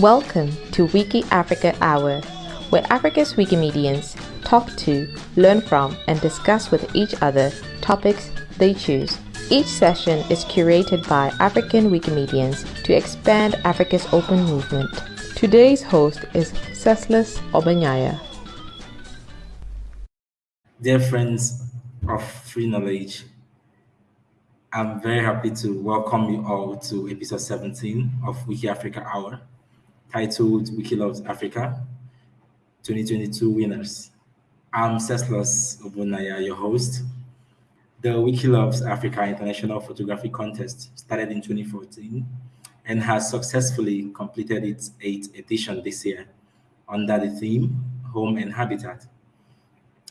Welcome to Wiki Africa Hour, where Africa's Wikimedians talk to, learn from, and discuss with each other topics they choose. Each session is curated by African Wikimedians to expand Africa's open movement. Today's host is Ceslas Obanyaya. Dear friends of Free Knowledge, I'm very happy to welcome you all to episode 17 of Wiki Africa Hour, titled Wiki Loves Africa 2022 Winners. I'm Ceslas Obanyaya, your host. The Wiki Loves Africa International Photography Contest started in 2014 and has successfully completed its eighth edition this year under the theme Home and Habitat.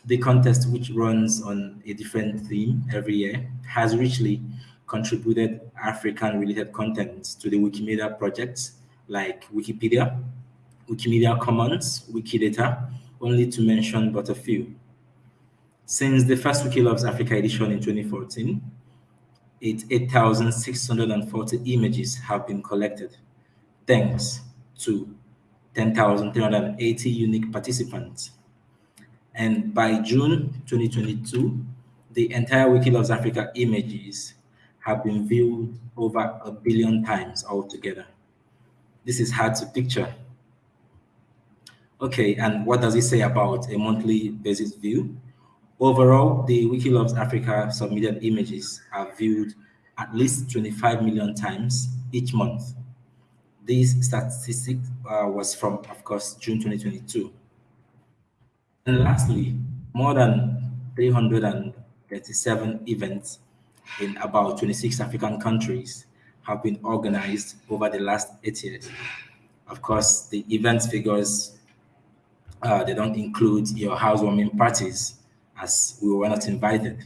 The contest, which runs on a different theme every year, has richly contributed African-related content to the Wikimedia projects like Wikipedia, Wikimedia Commons, Wikidata, only to mention but a few. Since the first Wiki Loves Africa edition in 2014, 8,640 images have been collected, thanks to 10,380 unique participants. And by June 2022, the entire Wiki Loves Africa images have been viewed over a billion times altogether. This is hard to picture. Okay, and what does it say about a monthly basis view? Overall, the Wiki Loves Africa submitted images are viewed at least 25 million times each month. This statistic uh, was from, of course, June 2022. And lastly, more than 337 events in about 26 African countries have been organized over the last eight years. Of course, the events figures, uh, they don't include your housewarming parties as we were not invited.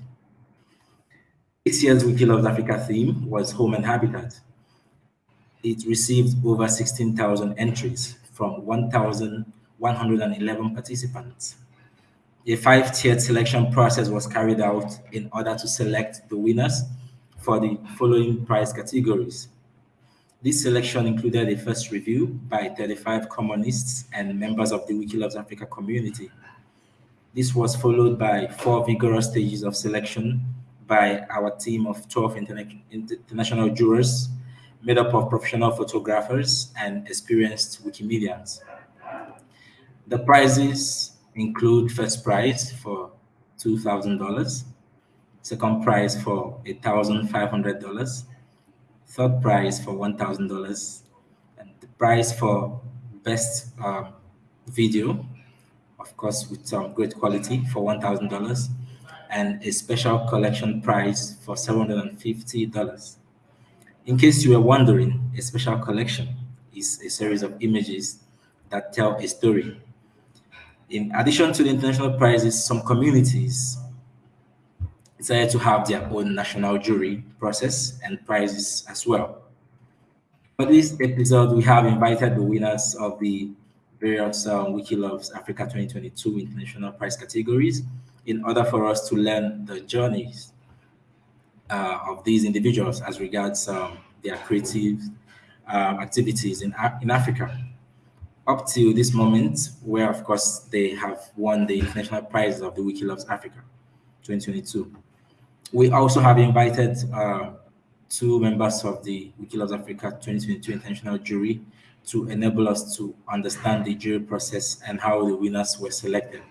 This year's Wiki Loves Africa theme was home and habitat. It received over 16,000 entries from 1,111 participants. A five-tiered selection process was carried out in order to select the winners for the following prize categories. This selection included a first review by 35 commonists and members of the Wiki Loves Africa community. This was followed by four vigorous stages of selection by our team of 12 interna international jurors made up of professional photographers and experienced Wikimedians. The prizes include first prize for $2,000, second prize for $1,500, third prize for $1,000, and the prize for best um, video, of course, with some great quality for $1,000, and a special collection prize for $750. In case you were wondering, a special collection is a series of images that tell a story in addition to the international prizes, some communities decided to have their own national jury process and prizes as well. For this episode, we have invited the winners of the various um, Wikiloves Africa 2022 international prize categories in order for us to learn the journeys uh, of these individuals as regards um, their creative uh, activities in, in Africa up to this moment, where of course they have won the international prize of the Wiki Loves Africa 2022. We also have invited uh, two members of the Wiki Africa 2022 international jury to enable us to understand the jury process and how the winners were selected.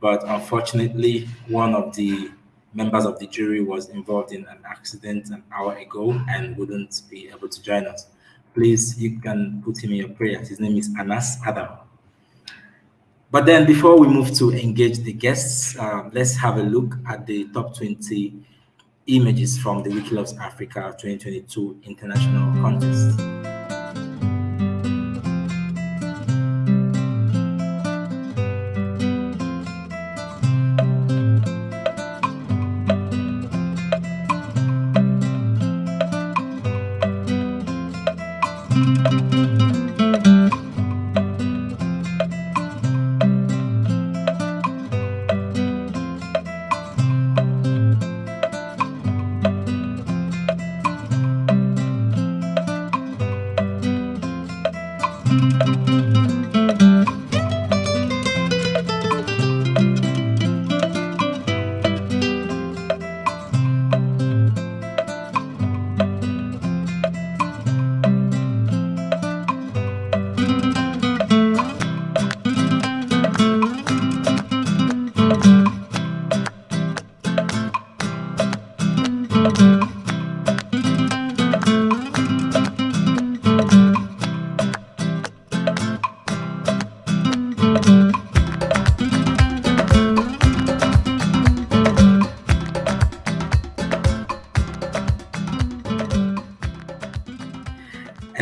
But unfortunately, one of the members of the jury was involved in an accident an hour ago and wouldn't be able to join us please, you can put him in your prayers. His name is Anas Adam. But then before we move to engage the guests, uh, let's have a look at the top 20 images from the Wikiloves Africa 2022 International Contest.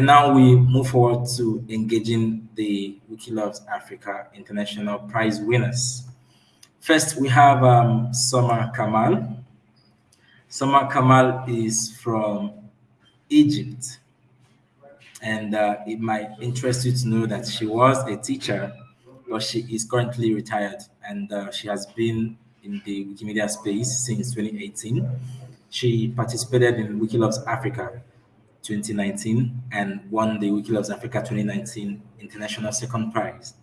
And now we move forward to engaging the Wikiloves Africa International Prize winners. First, we have um, Samar Kamal. Samar Kamal is from Egypt. And uh, it might interest you to know that she was a teacher, but she is currently retired and uh, she has been in the Wikimedia space since 2018. She participated in Wikiloves Africa 2019 and won the Wikiloves Africa 2019 International Second Prize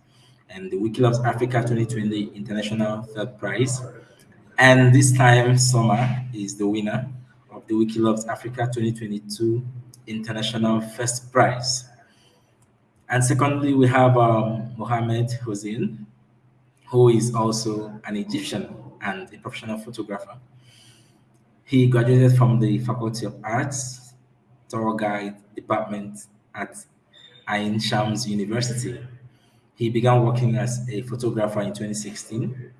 and the Wikiloves Africa 2020 International Third Prize. And this time, Samar is the winner of the Wikiloves Africa 2022 International First Prize. And secondly, we have um, Mohamed Hussein, who is also an Egyptian and a professional photographer. He graduated from the Faculty of Arts, Tour Guide Department at Ain Shams University. He began working as a photographer in 2016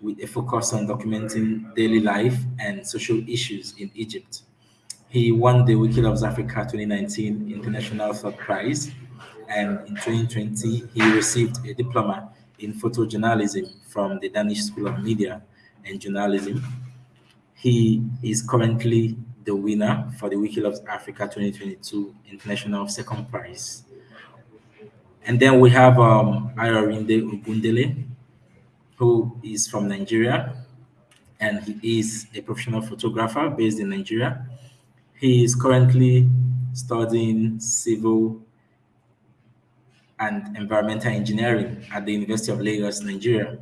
with a focus on documenting daily life and social issues in Egypt. He won the Wikiloves Africa 2019 International Third Prize, and in 2020, he received a diploma in photojournalism from the Danish School of Media and Journalism. He is currently the winner for the Wikiloves Africa 2022 International Second Prize. And then we have um, Ogundele, who is from Nigeria, and he is a professional photographer based in Nigeria. He is currently studying civil and environmental engineering at the University of Lagos, Nigeria.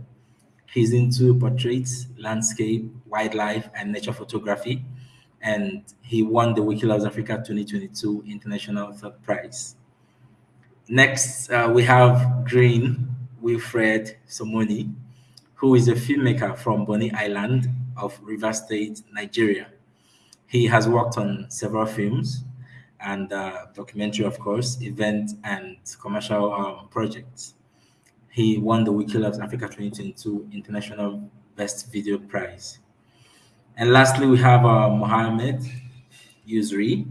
He's into portraits, landscape, wildlife, and nature photography, and he won the Wikiloves Africa 2022 International Third Prize. Next, uh, we have Green Wilfred Somoni, who is a filmmaker from Bonny Island of River State, Nigeria. He has worked on several films and uh, documentary, of course, event and commercial um, projects. He won the Wikiloves Africa 2022 International Best Video Prize. And lastly, we have uh, Mohamed Yusri,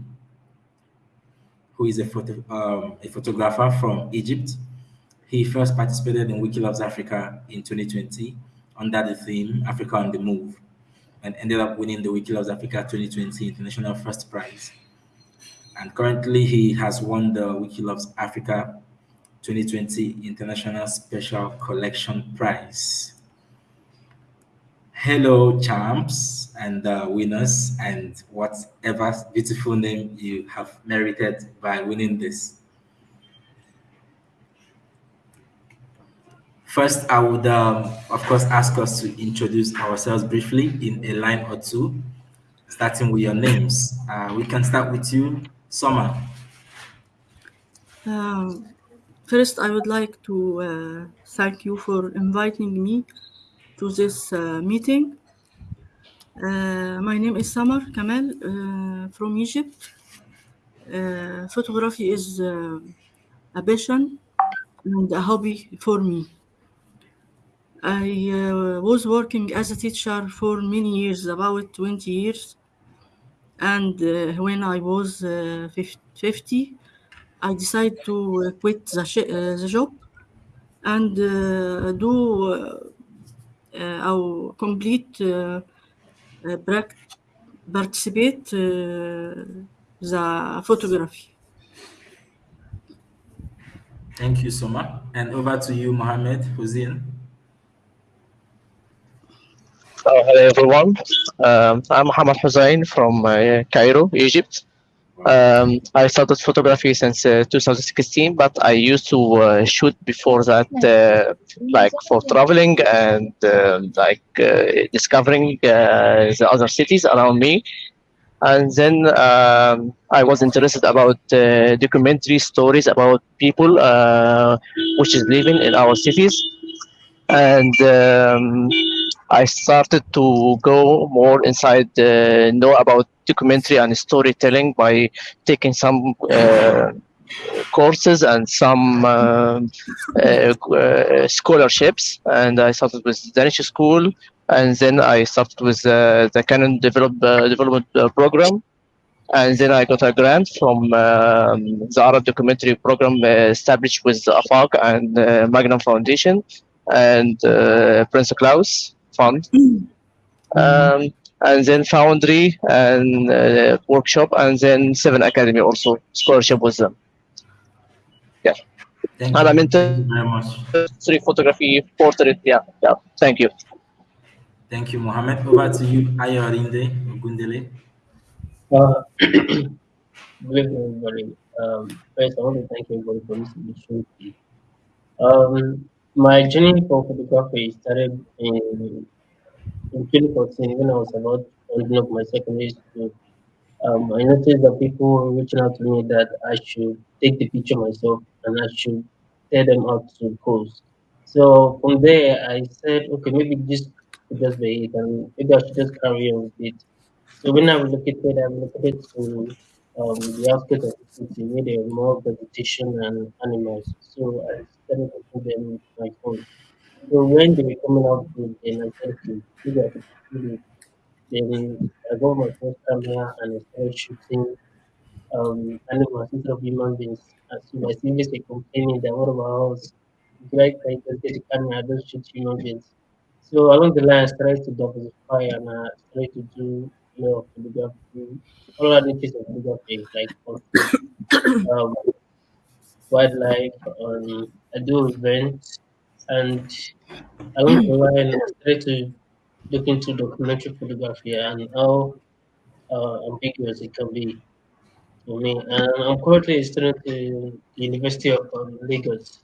who is a, photo, um, a photographer from Egypt. He first participated in Wikiloves Africa in 2020 under the theme Africa on the Move and ended up winning the Wikiloves Africa 2020 International First Prize. And currently, he has won the Wikiloves Africa 2020 International Special Collection Prize. Hello, champs and uh, winners, and whatever beautiful name you have merited by winning this. First, I would, um, of course, ask us to introduce ourselves briefly in a line or two, starting with your names. Uh, we can start with you, Samar. Um, first, I would like to uh, thank you for inviting me to this uh, meeting. Uh, my name is Samar Kamal uh, from Egypt. Photography is a passion and a hobby for me. I uh, was working as a teacher for many years, about 20 years. And uh, when I was uh, 50, I decided to quit the, the job and do uh, uh, or complete uh, uh, participate uh, the photography. Thank you, Samar. And over to you, Mohammed Hussein. Uh, hello everyone. Um, I'm Mohammed Hussein from uh, Cairo, Egypt. Um, I started photography since uh, 2016, but I used to uh, shoot before that, uh, like for traveling and uh, like uh, discovering uh, the other cities around me. And then um, I was interested about documentary stories about people which is living in our cities, and um, I started to go more inside, uh, know about documentary and storytelling by taking some uh, courses and some uh, uh, uh, scholarships. And I started with Danish school, and then I started with uh, the Canon develop, development program. and then I got a grant from um, the Arab documentary program established with AFAC and Magnum Foundation and Prince Claus Fund. Um, and then Foundry and uh, workshop, and then Seven Academy also scholarship with them. Yeah. Thank And you. I'm into very much. three photography, portrait. Yeah, yeah. Thank you. Thank you, Mohammed. Over to you, Ayorinde Ogundele. Uh, good evening, everybody. Um, first, I want to thank everybody for this opportunity. Um, my journey for photography started in, in 2014 when I was about ending up my secondary school. Um, I noticed that people were reaching out to me that I should take the picture myself and I should tell them out to pose. So from there, I said, okay, maybe this could just be it, and maybe I should just carry on with it. So when I relocated, I relocated to um, the outskirts of the city where there more vegetation and animals. So I put them my phone. So when they were coming out I could do it. Then I got my first camera and I started shooting um, animals instead of human beings. And so my seniors were complaining that what about us? Like, I just get the camera, I don't shoot human beings. So along the line, I started to diversify and I started to do you know photography, all other kinds of photography like um, wildlife. Um, I do events, and along the line, I started to look into documentary photography and how uh, ambiguous it can be for me. And I'm currently a student in the University of um, Lagos,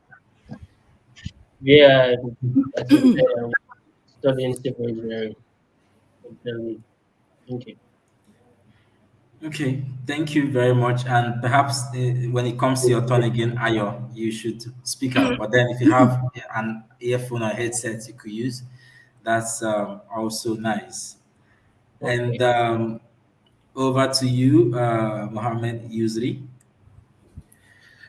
where I'm, I I'm studying civil engineering. Thank you. Okay, thank you very much. And perhaps uh, when it comes to your turn again, Ayo, you should speak up. But then if you have an earphone or headset you could use, that's um, also nice. And um, over to you, uh, Mohammed Yusri.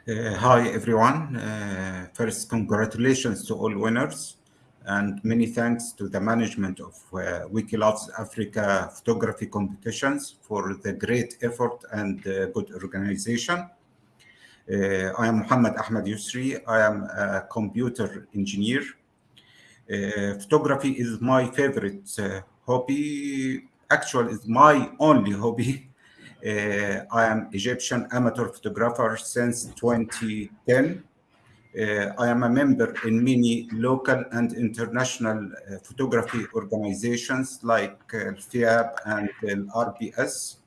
Uh, hi, everyone. Uh, first, congratulations to all winners, and many thanks to the management of uh, Wikilove's Africa photography competitions for the great effort and uh, good organization. Uh, I am Muhammad Ahmed Yusri. I am a computer engineer. Uh, photography is my favorite uh, hobby. Actually, it's my only hobby. Uh, I am Egyptian amateur photographer since 2010. Uh, I am a member in many local and international uh, photography organizations like uh, FIAP and uh, RPS.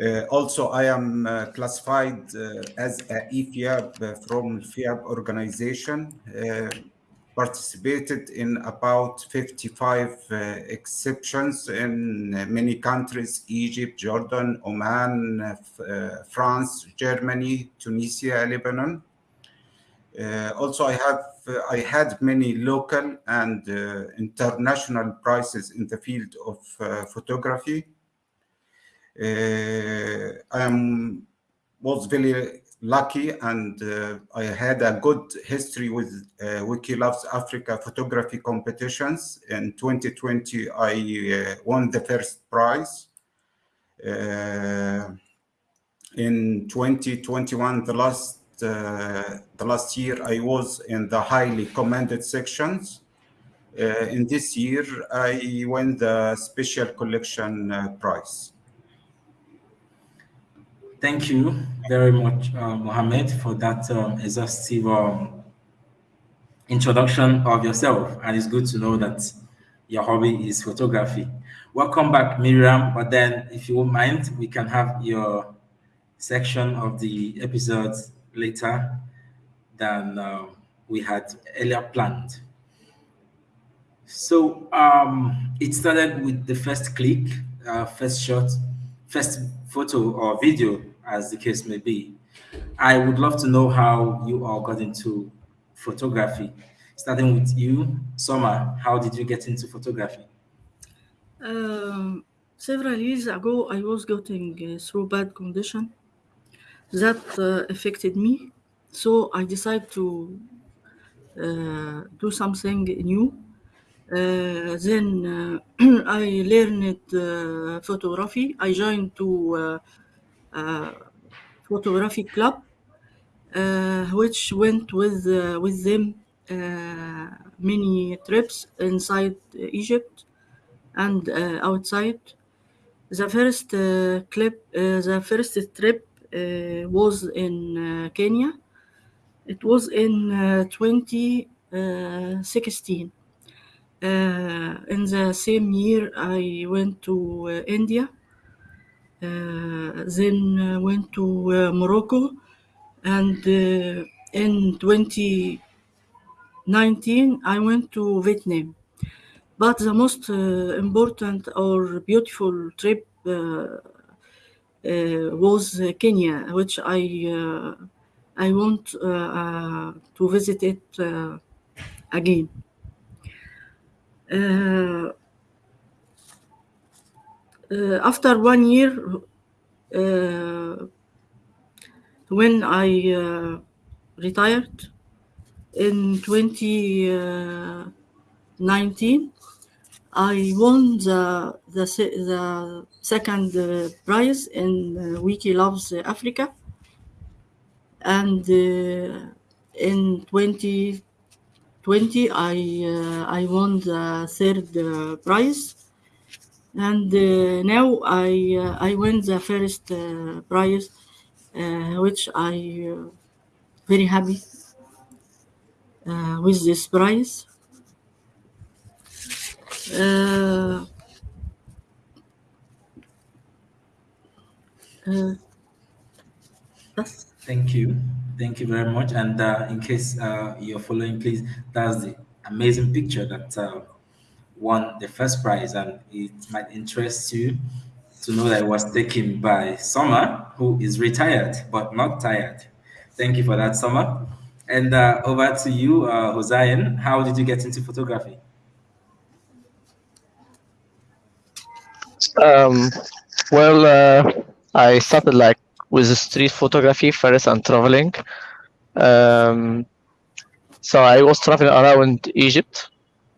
Uh, also, I am uh, classified uh, as a EFIAP from FIAP organization. Participated in about 55 uh, exceptions in many countries Egypt, Jordan, Oman, France, Germany, Tunisia, Lebanon. Uh, also, I have uh, I had many local and uh, international prizes in the field of uh, photography. Uh, I am was very lucky and uh, I had a good history with uh, Wikilove's Africa photography competitions. In 2020, I won the first prize. In 2021, the last the last year, I was in the highly commended sections. Uh, in this year, I won the special collection uh, prize. Thank you very much, uh, Mohammed, for that um, exhaustive um, introduction of yourself. And it's good to know that your hobby is photography. Welcome back, Miriam. But then, if you won't mind, we can have your section of the episodes later than uh, we had earlier planned. So um, it started with the first click, uh, first shot, first photo or video, as the case may be. I would love to know how you all got into photography. Starting with you, Samar, how did you get into photography? Um, several years ago, I was getting uh, through bad condition that uh, affected me. So I decided to uh, do something new. Uh, then uh, I learned uh, photography. I joined to uh, photography club, which went with with them many trips inside Egypt and outside. The first clip, the first trip was in uh, Kenya. It was in uh, 2016. Uh, in the same year, I went to uh, India, uh, then uh, went to uh, Morocco, and uh, in 2019, I went to Vietnam. But the most uh, important or beautiful trip uh, uh, was uh, Kenya, which I uh, I want uh, uh, to visit it uh, again. Uh, uh, after one year, uh, when I uh, retired in 2019, I won the the, the second prize in uh, Wiki Loves Africa, and uh, in 2020 I uh, I won the third prize, and now I I won the first prize, which I very happy with this prize. Uh, uh, Thank you. Thank you very much. And uh, in case uh, you're following, please, that's the amazing picture that uh, won the first prize. And it might interest you to know that it was taken by Samar, who is retired but not tired. Thank you for that, Samar. And uh, over to you, uh, Hossein. How did you get into photography? Um, well, uh, I started like with street photography first and traveling. Um, so I was traveling around Egypt,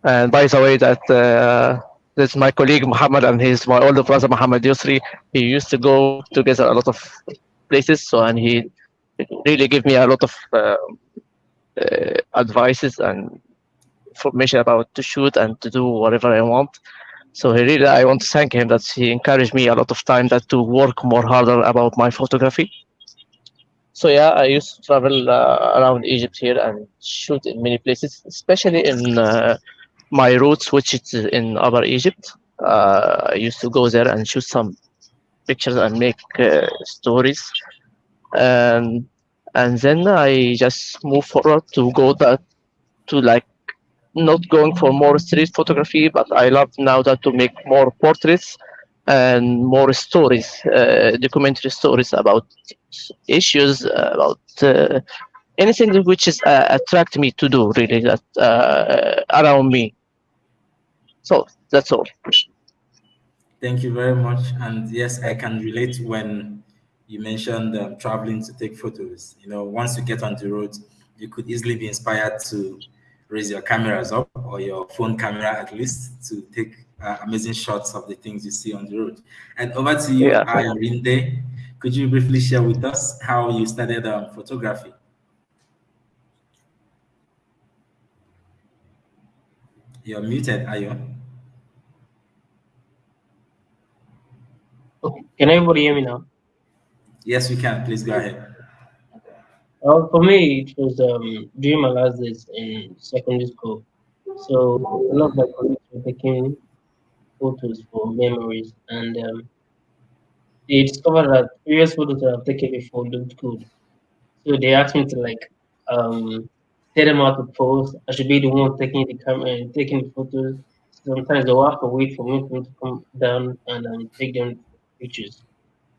and by the way, that uh, this is my colleague Muhammad and his my older brother Muhammad Yusri. He used to go together a lot of places, so and he really gave me a lot of uh, uh, advices and information about to shoot and to do whatever I want. So he really, I want to thank him that he encouraged me a lot of time that to work more harder about my photography. So yeah, I used to travel uh, around Egypt here and shoot in many places, especially in uh, my roots, which is in Upper Egypt. Uh, I used to go there and shoot some pictures and make uh, stories, and and then I just move forward to go that to like not going for more street photography, but I love now that to make more portraits and more stories, uh, documentary stories about issues, about uh, anything which is uh, attract me to do really that uh, around me. So that's all. Thank you very much. And yes, I can relate when you mentioned um, traveling to take photos. You know, once you get on the road, you could easily be inspired to raise your cameras up or your phone camera at least to take uh, amazing shots of the things you see on the road. And over to you, Yeah. Ayorinde. Could you briefly share with us how you started um, photography? You're muted, Ayo. Okay. Can everybody hear me now? Yes, we can. Please go ahead. Uh, for me, it was um, during my last days in secondary school. So a lot of my colleagues were taking photos for memories, and um, they discovered that previous photos that I've taken before looked good. So they asked me to like um, tell them how to pose. I should be the one taking the camera and taking the photos. Sometimes they'll have to wait for me to come down and um, take them pictures.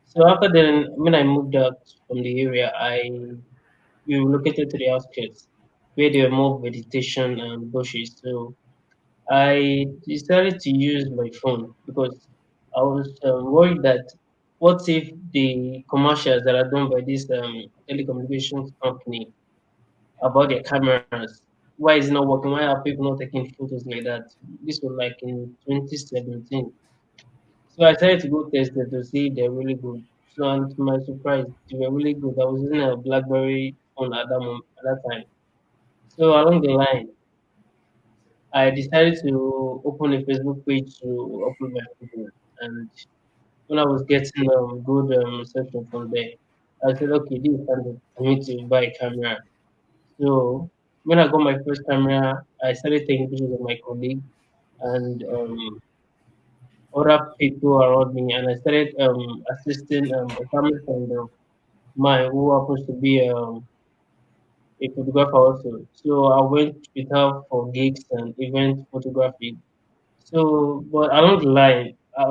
So after then, when I moved out from the area, I we relocated to the outskirts where there were more vegetation and bushes. So I decided to use my phone because I was um, worried that what if the commercials that are done by this um, telecommunications company about their cameras why is it not working? Why are people not taking photos like that? This was like in 2017. So I tried to go test it to see if they're really good. So and to my surprise, they were really good. I was using a BlackBerry phone at that moment, at that time. So along the line, I decided to open a Facebook page to upload my photos. And when I was getting um, good um, reception from there, I said, okay, this is time for me to buy a camera. So when I got my first camera, I started taking pictures of my colleague and um, other people around me, and I started um, assisting um, a family friend of mine who happens to be um, a photographer also. So I went with her for gigs and event photography. So, but along the line, I,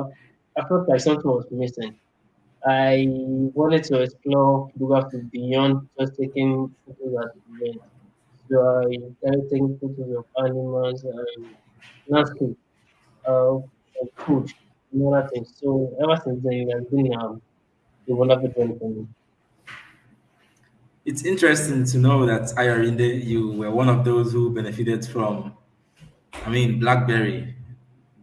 I felt like something was missing. I wanted to explore photography beyond just taking photos at the event. So I started taking photos of animals and landscape, uh, food, and other things. So ever since then, it has been um, a wonderful journey for me. It's interesting to know that Ayorinde, you were one of those who benefited from, I mean, BlackBerry.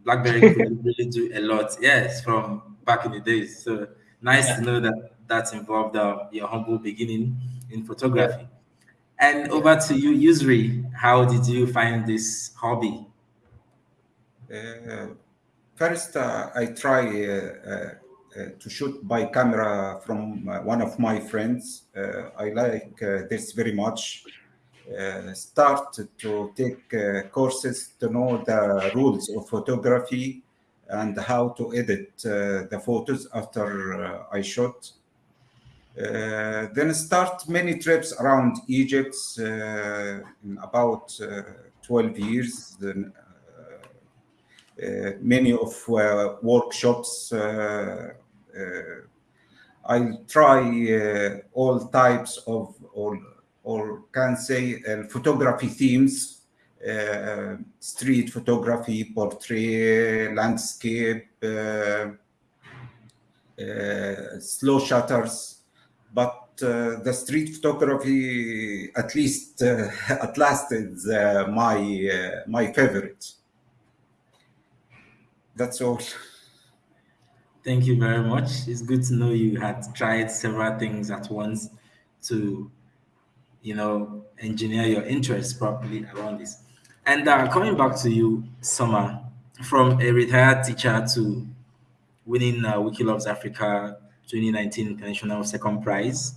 BlackBerry could really do a lot. Yes, from back in the days. So nice Yeah. to know that that involved uh, your humble beginning in photography. And over to you, Yusri. How did you find this hobby? Uh, first, uh, I try uh, uh, to shoot by camera from uh, one of my friends. Uh, I like uh, this very much. Uh, start to take uh, courses to know the rules of photography and how to edit uh, the photos after uh, I shot. Uh, then start many trips around Egypt uh, in about uh, 12 years. Then, uh, uh, many of uh, workshops. Uh, uh, I try uh, all types of, or, or can say, uh, photography themes. Uh, street photography, portrait, landscape, uh, uh, slow shutters, but uh, the street photography, at least uh, at last, is uh, my uh, my favorite. That's all. Thank you very much. It's good to know you had tried several things at once to, you know, engineer your interests properly around this. And uh, coming back to you, Samar, from a retired teacher to winning uh, Wiki Loves Africa 2019 International Second Prize,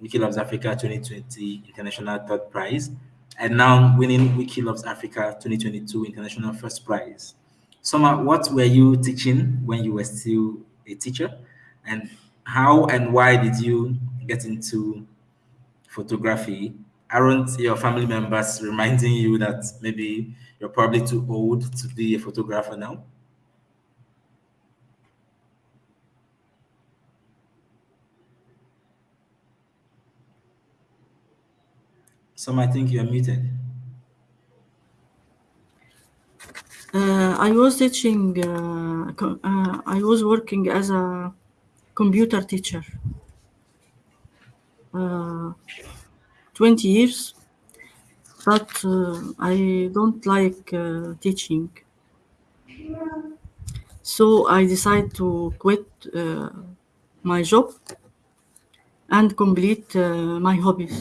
Wiki Loves Africa 2020 International Third Prize, and now winning Wiki Loves Africa 2022 International First Prize. Samar, what were you teaching when you were still a teacher? And how and why did you get into photography? Aren't your family members reminding you that maybe you're probably too old to be a photographer now? Some I think you're muted. Uh, I was teaching, uh, uh, I was working as a computer teacher. Uh, 20 years, but uh, I don't like uh, teaching. So I decided to quit uh, my job and complete uh, my hobbies.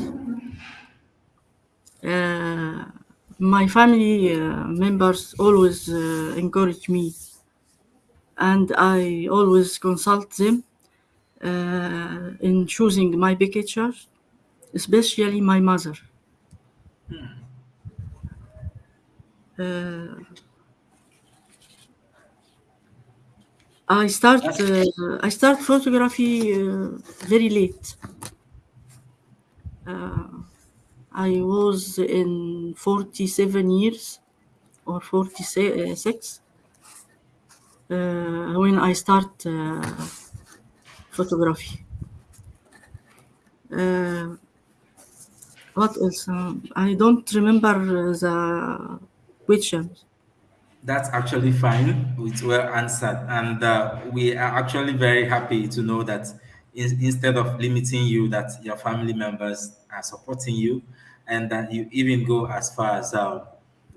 Uh, my family uh, members always uh, encourage me, and I always consult them uh, in choosing my pictures, especially my mother. Uh, I start uh, I start photography uh, very late. Uh, I was in 47 years or 46 uh, when I start uh, photography. Uh, what else? Um, I don't remember the questions. That's actually fine. It's well answered. And uh, we are actually very happy to know that in, instead of limiting you, that your family members are supporting you and that you even go as far as uh,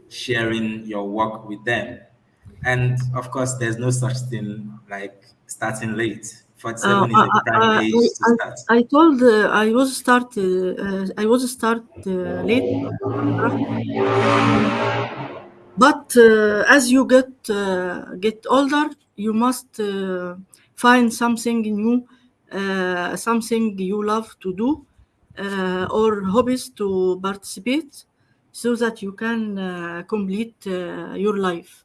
sharing your work with them. And of course, there's no such thing like starting late. 47 uh, is a prime uh, age to start. I, I told uh, I was start uh, I was start uh, late, but uh, as you get get older, you must find something new, something you love to do, or hobbies to participate, so that you can complete your life.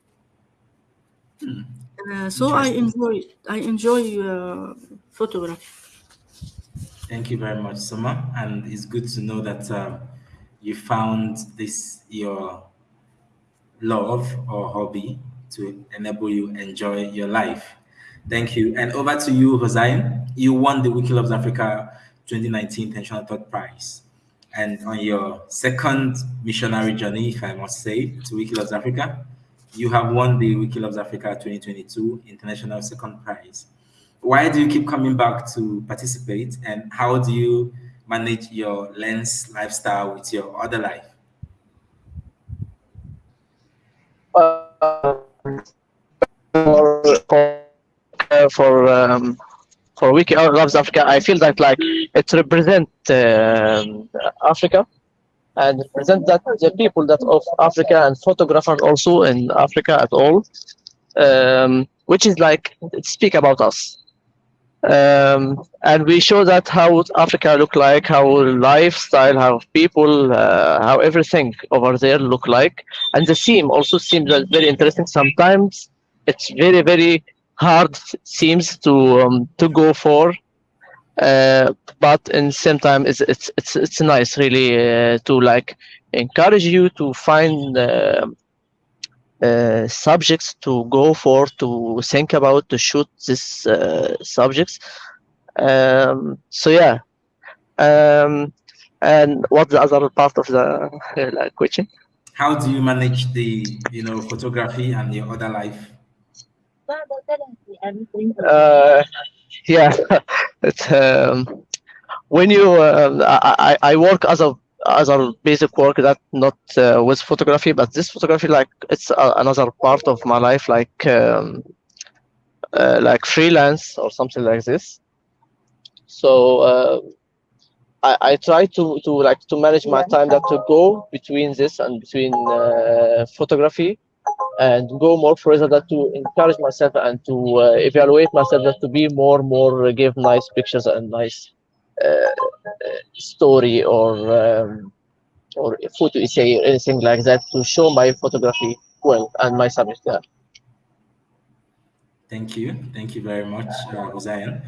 Hmm. Uh, so I enjoy I enjoy uh, photography. Thank you very much, Samar, and it's good to know that uh, you found this your love or hobby to enable you enjoy your life. Thank you, and over to you, Hossein. You won the Wikiloves Africa 2019 Intentional Thought Prize, and on your second missionary journey, if I must say, to Wikiloves Africa, you have won the Wikiloves Africa 2022 International Second Prize. Why do you keep coming back to participate and how do you manage your lens lifestyle with your other life? Uh, for for um, for Wiki Loves Africa, I feel that like it represents uh, Africa and represent that the people that of Africa and photographers also in Africa at all, um, which is like speak about us. Um, and we show that how Africa look like, how lifestyle, how people, uh, how everything over there look like. And the theme also seems very interesting. Sometimes it's very, very hard seems to um, to go for uh, but in the same time it's it's it's, it's nice really uh, to like encourage you to find uh, uh subjects to go for to think about to shoot these uh, subjects. Um, so yeah. Um, and what's the other part of the like, question? How do you manage the you know photography and your other life uh, yeah it's um, when you uh, I, I work as a as a basic work that not uh, with photography but this photography like it's a, another part of my life like um, uh, like freelance or something like this. So uh, I, I try to to like to manage my time that to go between this and between uh, photography and go more further that to encourage myself and to uh, evaluate myself that to be more more uh, give nice pictures and nice uh, uh story or um, or photo essay or anything like that to show my photography well and my subject there. Thank you. Thank you very much, uh, Zion.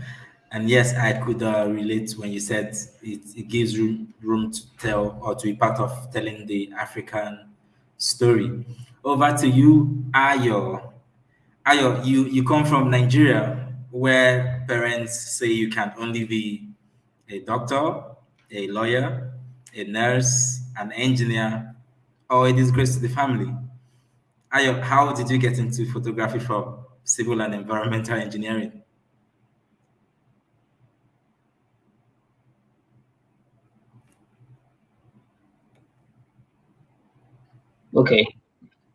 And yes, I could uh, relate when you said it, it gives room, room to tell or to be part of telling the African story. Over to you, Ayo. Ayo, you, you come from Nigeria where parents say you can only be a doctor, a lawyer, a nurse, an engineer, or a disgrace to the family. Ayo, how did you get into photography from civil and environmental engineering? Okay.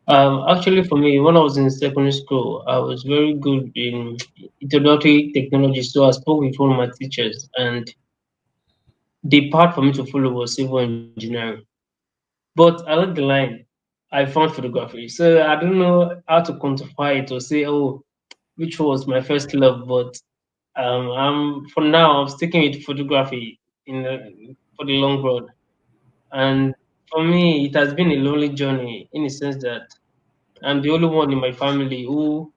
Um, actually, for me, when I was in secondary school, I was very good in introductory technology. So I spoke with one of my teachers, and the path for me to follow was civil engineering. But along the line, I found photography. So I don't know how to quantify it or say, oh, which was my first love. But um, I'm for now, I'm sticking with photography in the, for the long run. And for me, it has been a lonely journey in the sense that I'm the only one in my family who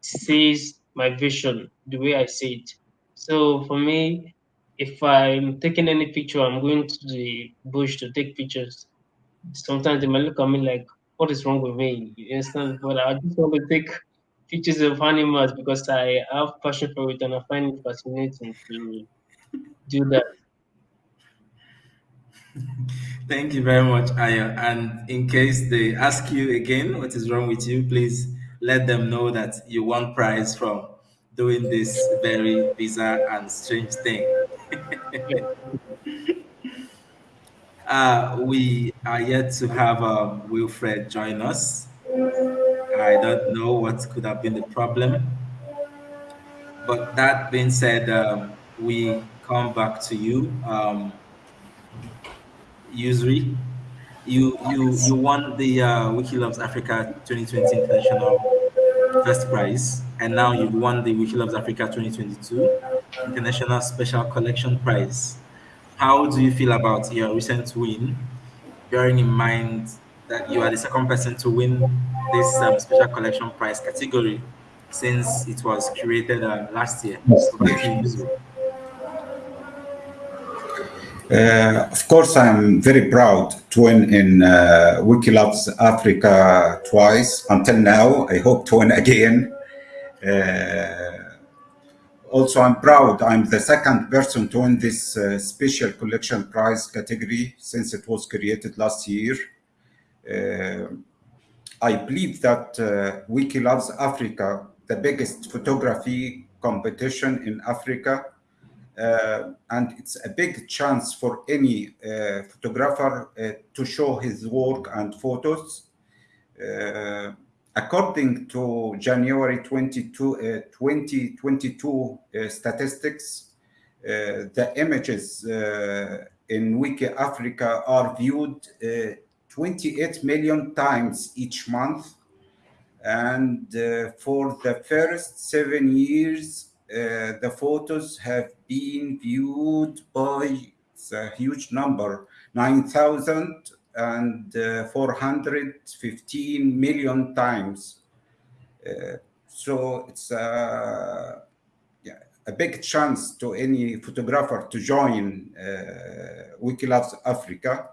sees my vision the way I see it. So for me, if I'm taking any picture, I'm going to the bush to take pictures. Sometimes they might look at me like, what is wrong with me? You understand? But I just want to take pictures of animals because I have passion for it and I find it fascinating to do that. Thank you very much, Aya. And in case they ask you again what is wrong with you, please let them know that you won prize from doing this very bizarre and strange thing. Uh, we are yet to have um, Wilfred join us. I don't know what could have been the problem. But that being said, um, we come back to you, um, Yusri. You you you won the uh, Wikiloves Africa 2020 International First Prize, and now you've won the Wikiloves Africa 2022 International Special Collection Prize. How do you feel about your recent win, bearing in mind that you are the second person to win this um, Special Collection Prize category since it was created uh, last year? Uh, of course, I'm very proud to win in uh, Wikiloves Africa twice until now. I hope to win again. Uh, also, I'm proud I'm the second person to win this uh, special collection prize category since it was created last year. Uh, I believe that Wikiloves Africa, the biggest photography competition in Africa, and it's a big chance for any uh, photographer uh, to show his work and photos. Uh, according to January 22, 2022 statistics, the images in Wiki Africa are viewed 28 million times each month. And uh, for the first seven years, uh, the photos have been viewed by a huge number 9,415 million times. Uh, so it's a, yeah, a big chance to any photographer to join uh, Wikiloves Africa.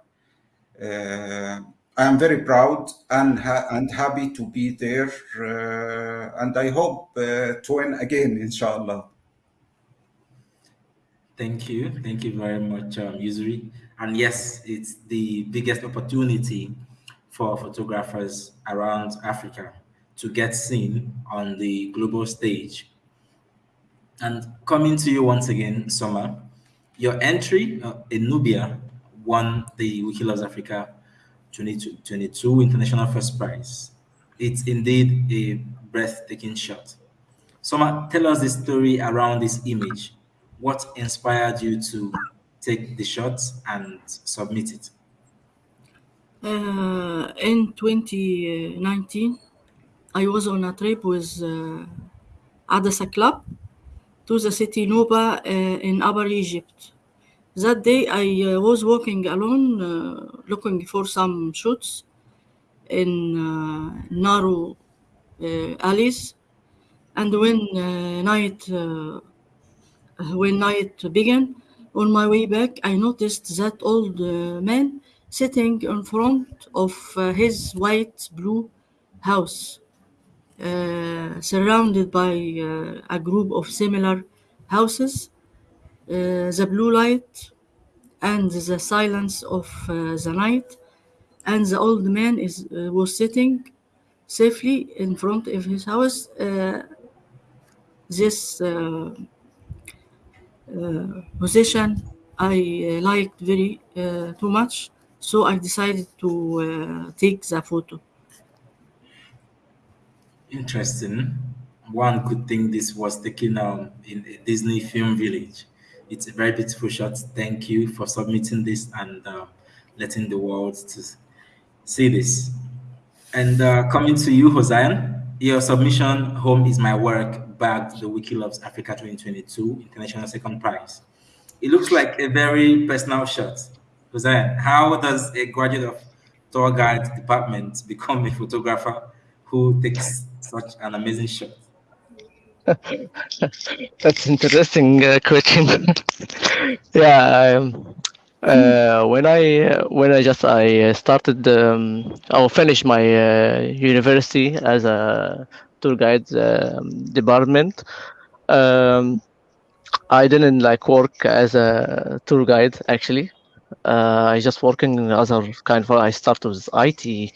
I am very proud and, ha and happy to be there. Uh, and I hope uh, to win again, inshallah. Thank you. Thank you very much, um, Yusri. And yes, it's the biggest opportunity for photographers around Africa to get seen on the global stage. And coming to you once again, Samar, your entry uh, in Nubia won the Wikiloves Africa 2022 International First Prize. It's indeed a breathtaking shot. Samar, tell us the story around this image. What inspired you to take the shot and submit it? Uh, in 2019, I was on a trip with uh, Adasa Club to the city Nuba uh, in Upper Egypt. That day I uh, was walking alone, uh, looking for some shoots in uh, narrow uh, alleys. And when uh, night uh, when night began, on my way back, I noticed that old man sitting in front of his white blue house, surrounded by a group of similar houses Uh, the blue light and the silence of uh, the night. And the old man is uh, was sitting safely in front of his house. Uh, this uh, position I liked very too much so I decided to take the photo. Interesting. One could think this was taken um, in a Disney film village. It's a very beautiful shot. Thank you for submitting this and uh, letting the world to see this. And uh, coming to you, Hossein, your submission, Home is My Work, bagged the Wikiloves Africa 2022 International Second Prize. It looks like a very personal shot. Hossein, how does a graduate of tour guide department become a photographer who takes such an amazing shot? That's interesting uh, question. yeah, um, uh, when I when I just I started um, I finished my uh, university as a tour guide um, department. Um, I didn't like work as a tour guide actually. Uh, I just working as a kind of I started with IT,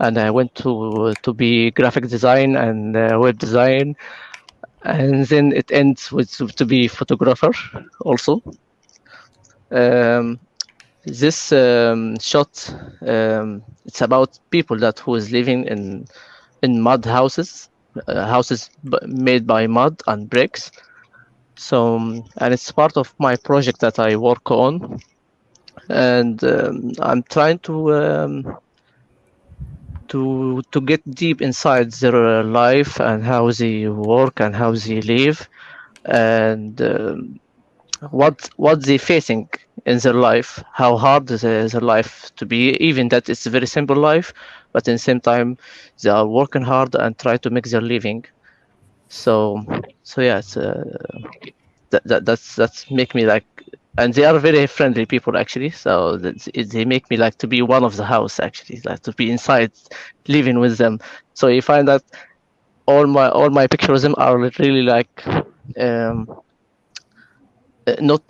and I went to to be graphic design and uh, web design and then it ends with to be photographer also. Um, this um, shot um, it's about people that who is living in in mud houses uh, houses made by mud and bricks so um, and it's part of my project that i work on and um, i'm trying to um, to to get deep inside their life and how they work and how they live and um, what what they facing in their life how hard is their their life to be even that it's a very simple life but in the same time they are working hard and try to make their living. So so yeah it's uh, that, that that's that's make me like and they are very friendly people actually. So they make me like to be one of the house actually like to be inside living with them. So you find that all my all my pictures are really like um uh, not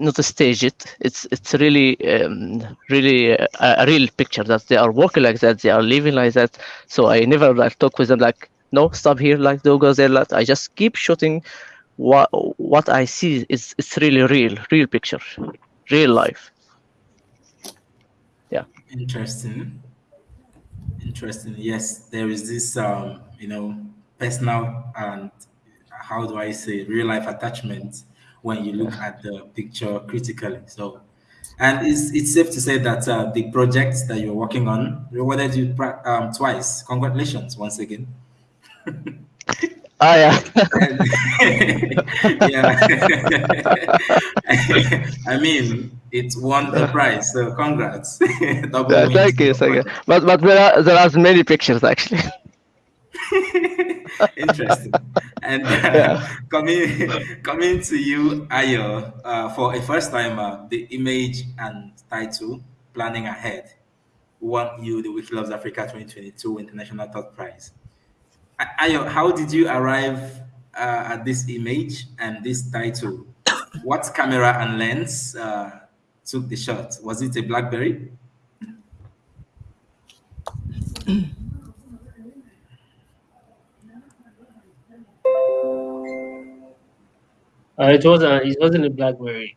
not to stage it. It's it's really um, really a, a real picture that they are working like that they are living like that. So i never like talk with them like no stop here like don't go there like i just keep shooting what what i see is it's really real real picture real life Yeah. Interesting. Interesting. Yes, there is this, um, you know, personal and how do I say real life attachment when you look at the picture critically. So, and it's it's safe to say that uh, the project that you're working on rewarded you um, twice. Congratulations once again. ah yeah yeah. I mean, it won the prize. So congrats. Double Yeah, thank you thank you but but there are there are many pictures actually Interesting. And uh, Yeah. coming coming to you, Ayo, uh, for a first timer, the image and title "Planning Ahead" won you the Wikiloves Africa 2022 International Thought Prize. Ayo, how did you arrive uh, at this image and this title? What camera and lens uh, took the shot? Was it a BlackBerry? Uh, it was a, it wasn't a BlackBerry.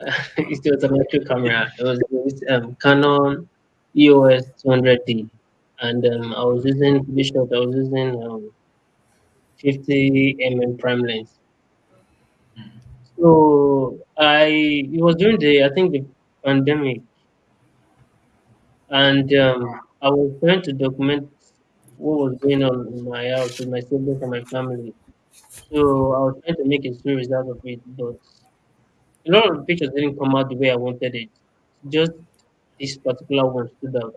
it was an actual camera. It was um, Canon EOS 200D, and um, I was using this shot. I was using um, 50 mm prime lens. So I it was during the I think the pandemic, and um, I was trying to document what was going on in my house with my siblings and my family. So I was trying to make a series out of it, but a lot of the pictures didn't come out the way I wanted it. Just this particular one stood out,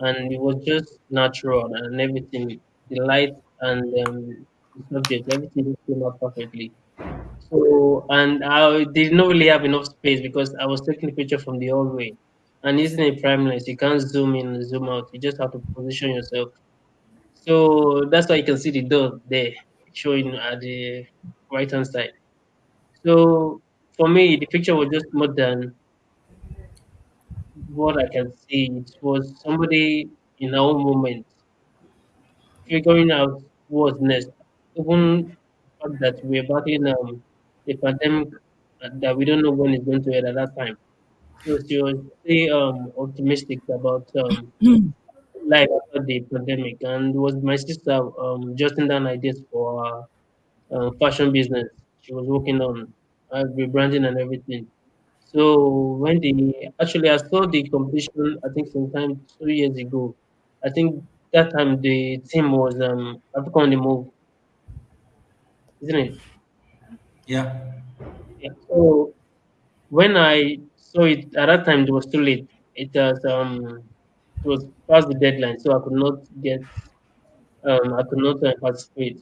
and it was just natural and everything. The light and um, the subject, everything just came out perfectly. So, and I did not really have enough space because I was taking the picture from the hallway. And using a prime lens, you can't zoom in and zoom out. You just have to position yourself. So that's why you can see the dot there showing at the right hand side. So for me, the picture was just more than what I can see. It was somebody in our moment figuring out what's next. Even the fact that we're battling um, the pandemic that we don't know when it's going to end at that time. So she was very um, optimistic about um, life after the pandemic, and it was my sister um, jotting down ideas for uh, fashion business. She was working on uh, rebranding and everything. So when the actually I saw the competition, I think sometime two years ago. I think that time the team was um Africa on the Move, isn't it? Yeah. Yeah. So when I saw it at that time, it was too late. It was um it was past the deadline, so I could not get um I could not uh, participate.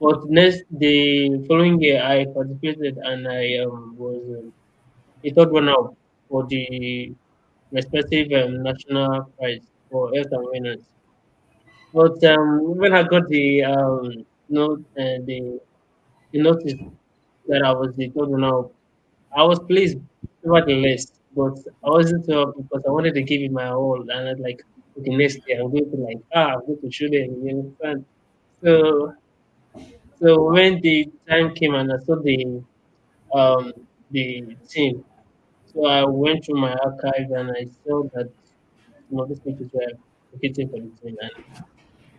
But next the following year, I participated and I um was um, the third runner-up for the respective um, national prize for health awareness. But um, when I got the um, note, uh, the, the notice that I was the third I was pleased nevertheless, but I wasn't happy because I wanted to give it my all, and I was like, okay, next year I'm going to like ah, I'm going to show them, you understand? So, so when the time came and I saw the um the team, So I went through my archive and I saw that some of these pictures were located for the team, and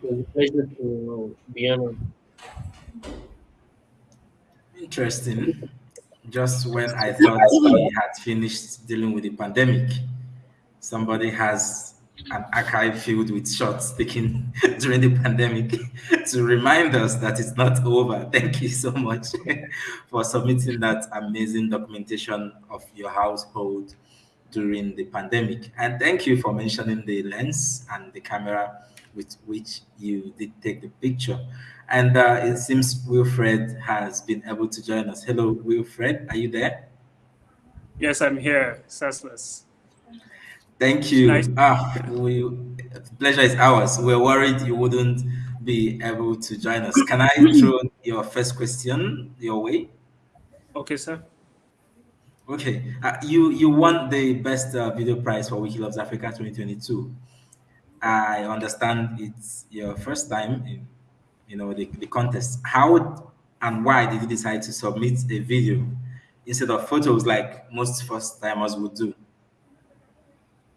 it was a pleasure to be honored. Interesting. Just when I thought we had finished dealing with the pandemic, somebody has an archive filled with shots taken during the pandemic to remind us that it's not over. Thank you so much for submitting that amazing documentation of your household during the pandemic. And thank you for mentioning the lens and the camera with which you did take the picture. And uh, it seems Wilfred has been able to join us. Hello, Wilfred, are you there? Yes, I'm here, Senseless. Thank you. Nice. Ah, we, pleasure is ours. We we're worried you wouldn't be able to join us. Can I throw your first question your way? Okay, sir. Okay, uh, you you won the best uh, video prize for Wikiloves Africa 2022. I understand it's your first time in you know the, the contest. How and why did you decide to submit a video instead of photos like most first timers would do?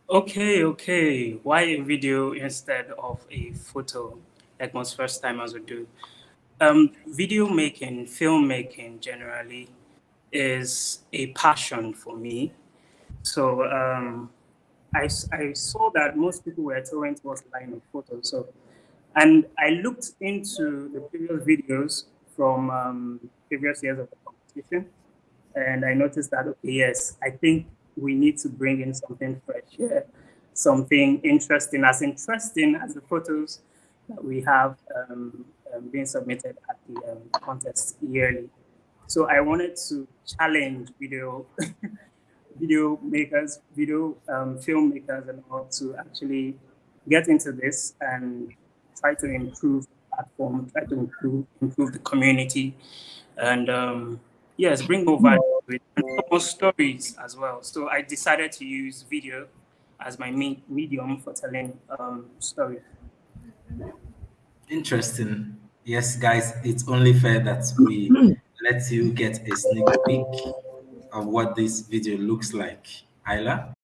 Okay, okay. Why a video instead of a photo, like most first timers would do? Um, video making, filmmaking generally is a passion for me. So um, I, I saw that most people were throwing towards the line of photos. So, and I looked into the previous videos from um, previous years of the competition, and I noticed that okay, yes, I think we need to bring in something fresh here, something interesting, as interesting as the photos that we have um, um, being submitted at the um, contest yearly. So I wanted to challenge video video makers, video um, filmmakers and all to actually get into this and try to improve the platform, try to improve, improve the community and um, yes, bring more value to it and more stories as well. So I decided to use video as my me medium for telling um, stories. Interesting. Yes, guys, it's only fair that we let you get a sneak peek of what this video looks like. Ayla?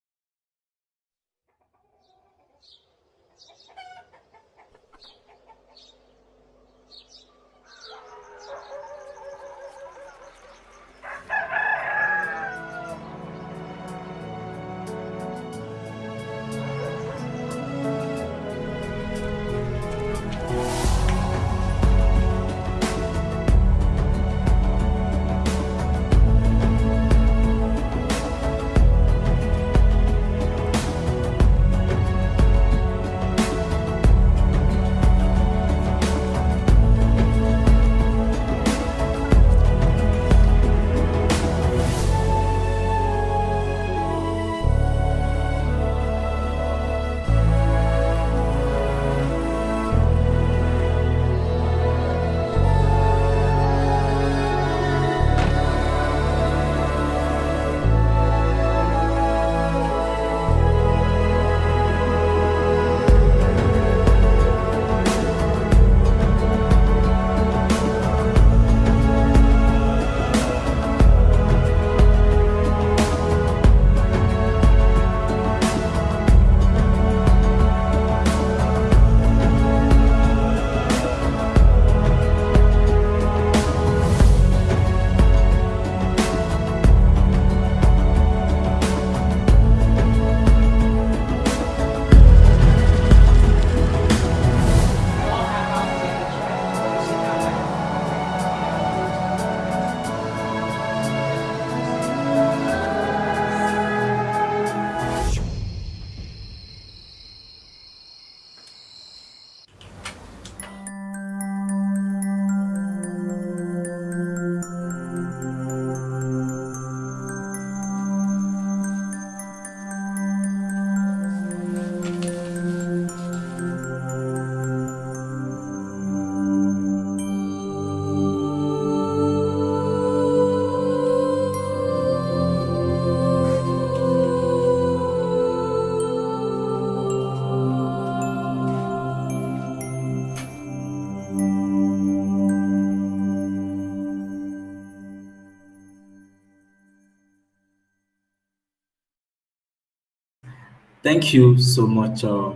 Thank you so much, uh,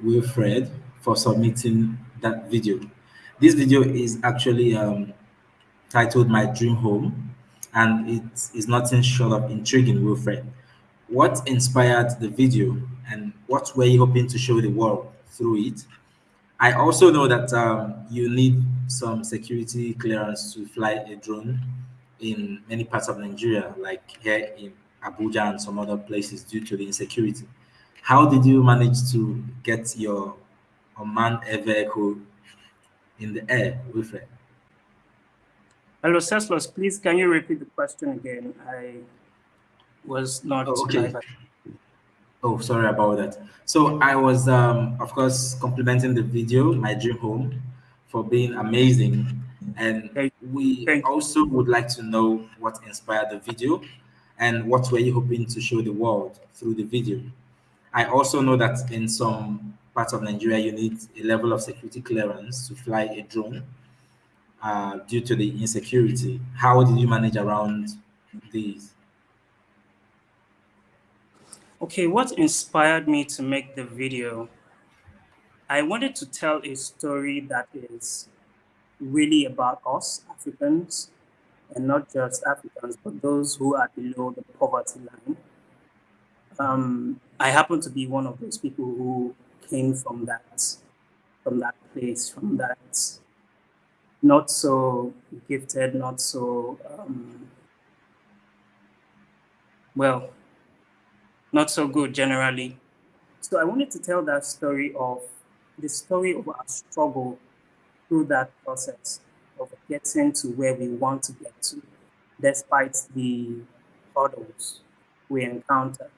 Wilfred, for submitting that video. This video is actually um, titled My Dream Home, and it is nothing short of intriguing, Wilfred. What inspired the video, and what were you hoping to show the world through it? I also know that um, you need some security clearance to fly a drone in many parts of Nigeria, like here in Abuja and some other places due to the insecurity. How did you manage to get your unmanned air vehicle in the air, Wilfred? Hello, Ceslos, please can you repeat the question again? I was not. Oh, okay. Oh, sorry about that. So I was, um, of course, complimenting the video, My Dream Home, for being amazing. And we also would like to know what inspired the video and what were you hoping to show the world through the video. I also know that in some parts of Nigeria, you need a level of security clearance to fly a drone uh, due to the insecurity. How did you manage around these? Okay, what inspired me to make the video? I wanted to tell a story that is really about us, Africans, and not just Africans, but those who are below the poverty line. Um, I happen to be one of those people who came from that, from that place, from that not so gifted, not so um, well, not so good generally. So I wanted to tell that story of the story of our struggle through that process of getting to where we want to get to, despite the hurdles we encounter.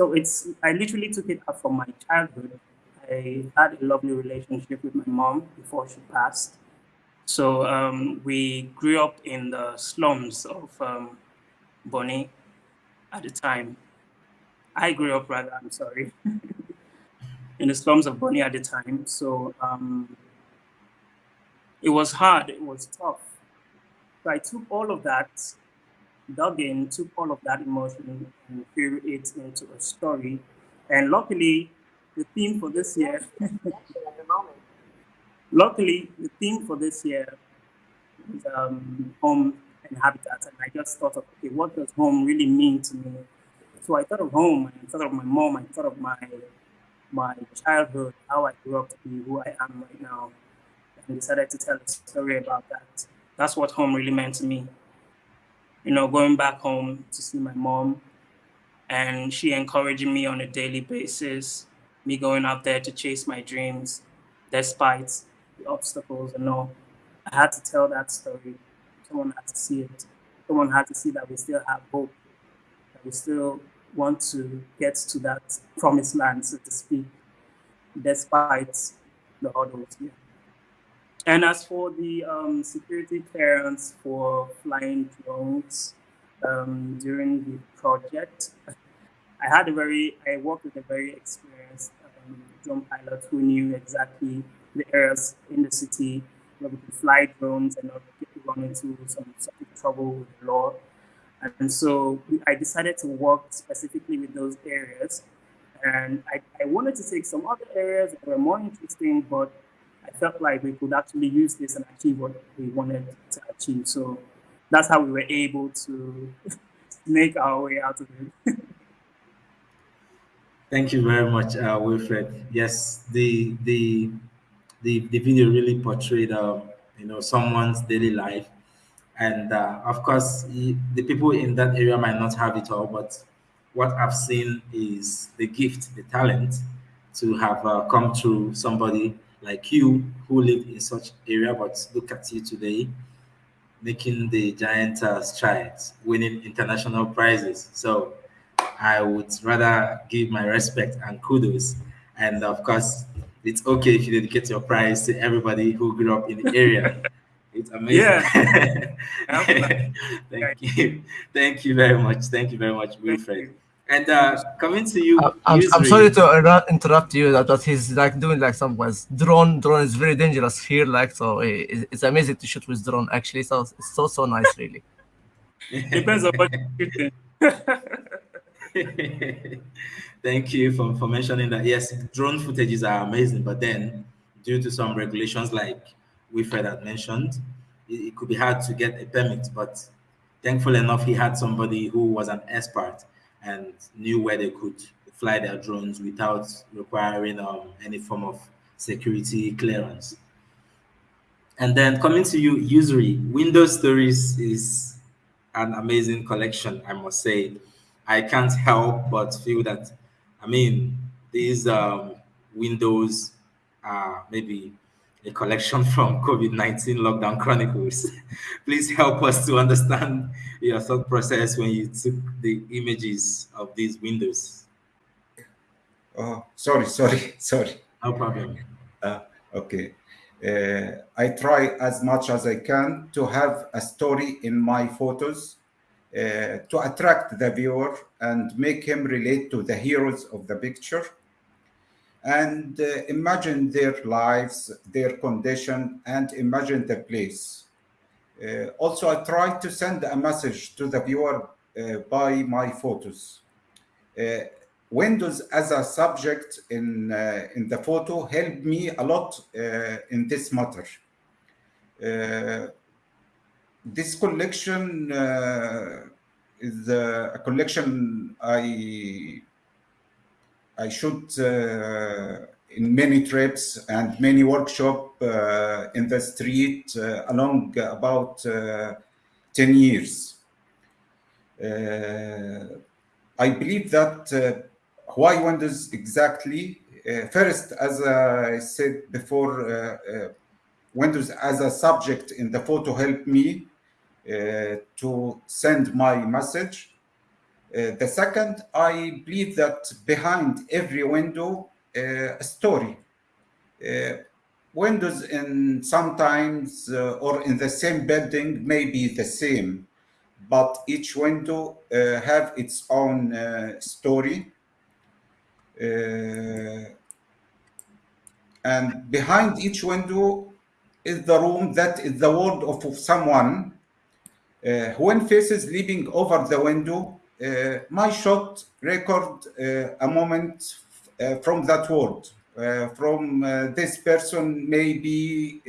So it's I literally took it up from my childhood. I had a lovely relationship with my mom before she passed. So um, we grew up in the slums of um, Bonny at the time. I grew up rather, I'm sorry, in the slums of Bonny at the time. So um, it was hard, it was tough. So I took all of that, dug in, took all of that emotion and threw it into a story. And luckily, the theme for this year, luckily, the theme for this year is um, home and habitat. And I just thought of, okay, what does home really mean to me? So I thought of home, I thought of my mom, I thought of my my childhood, how I grew up to be who I am right now and decided to tell a story about that. That's what home really meant to me. You know, going back home to see my mom and she encouraging me on a daily basis, me going out there to chase my dreams despite the obstacles and all. I had to tell that story. Someone had to see it. Someone had to see that we still have hope, that we still want to get to that promised land, so to speak, despite the hurdles. Yeah. And as for the um, security clearance for flying drones um, during the project, I had a very, I worked with a very experienced um, drone pilot who knew exactly the areas in the city where we could fly drones and not get run into some sort of trouble with the law. And so I decided to work specifically with those areas. And I, I wanted to take some other areas that were more interesting, but I felt like we could actually use this and achieve what we wanted to achieve. So that's how we were able to make our way out of it. Thank you very much, uh, Wilfred. Yes, the the the, the video really portrayed, uh, you know, someone's daily life, and uh, of course, the people in that area might not have it all, but what I've seen is the gift, the talent to have uh, come through somebody like you who live in such area, but look at you today, making the giant uh, strides, winning international prizes. So I would rather give my respect and kudos. And of course, it's okay if you dedicate your prize to everybody who grew up in the area. It's amazing. Yeah. Thank you. Thank you very much. Thank you very much, Wilfred. And uh, coming to you, uh, I'm, I'm, sorry to interrupt you. That, that he's like doing like some was drone. Drone is very dangerous here. Like so, it, it's amazing to shoot with drone. Actually, so it's so so nice, really. Depends on what you're shooting. Thank you for, for mentioning that. Yes, drone footages are amazing, but then due to some regulations like Wilfred had mentioned, it, it could be hard to get a permit. But thankful enough, he had somebody who was an expert and knew where they could fly their drones without requiring um, any form of security clearance. And then coming to you, Yusri, Windows Stories is an amazing collection, I must say. I can't help but feel that, I mean, these um, Windows are maybe a collection from COVID-19 lockdown chronicles. Please help us to understand your thought process when you took the images of these windows. Oh, sorry, sorry, sorry. No problem. Uh, okay. Uh, I try as much as I can to have a story in my photos uh, to attract the viewer and make him relate to the heroes of the picture and uh, imagine their lives, their condition, and imagine the place. Uh, also, I try to send a message to the viewer uh, by my photos. Uh, Windows as a subject in, uh, in the photo helped me a lot uh, in this matter. this collection is a collection I I shoot uh, in many trips and many workshop uh, in the street uh, along about 10 years. I believe that why Windows exactly? first, as I said before, Windows as a subject in the photo helped me uh, to send my message. Uh, the second, I believe that behind every window, uh, a story. windows in sometimes or in the same building may be the same, but each window have its own story. and behind each window is the room that is the world of someone uh, when faces leaping over the window, uh, my shot record uh, a moment from that world. from this person may be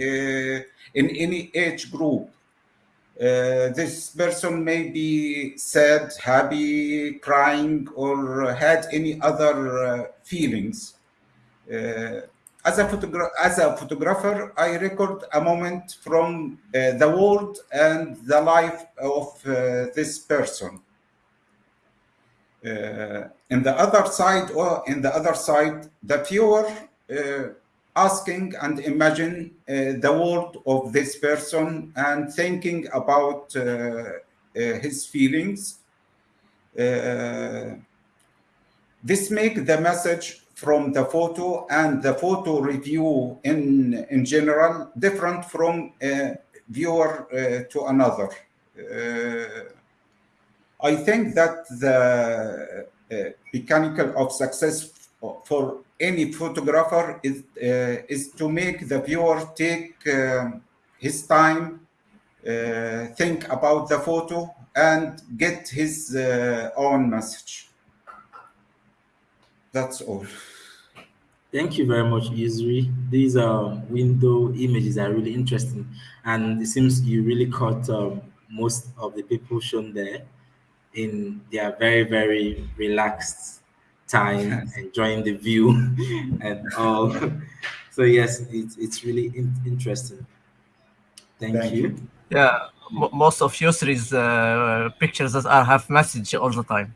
in any age group. Uh, this person may be sad, happy, crying, or had any other uh, feelings. Uh, as a, as a photographer, I record a moment from uh, the world and the life of uh, this person. Uh, in the other side, or in the other side, the viewer uh, asking and imagine uh, the world of this person and thinking about his feelings. this make the message from the photo and the photo review in, in general different from a viewer uh, to another. Uh, I think that the uh, mechanical of success for any photographer is, uh, is to make the viewer take um, his time, uh, think about the photo and get his uh, own message. That's all. Thank you very much, Yusri. These um, window images are really interesting. And it seems you really caught um, most of the people shown there in their very, very relaxed time, yes. enjoying the view and all. so yes, it's, it's really in interesting. Thank, Thank you. you. Yeah, most of Yusri's uh, pictures that are have message all the time.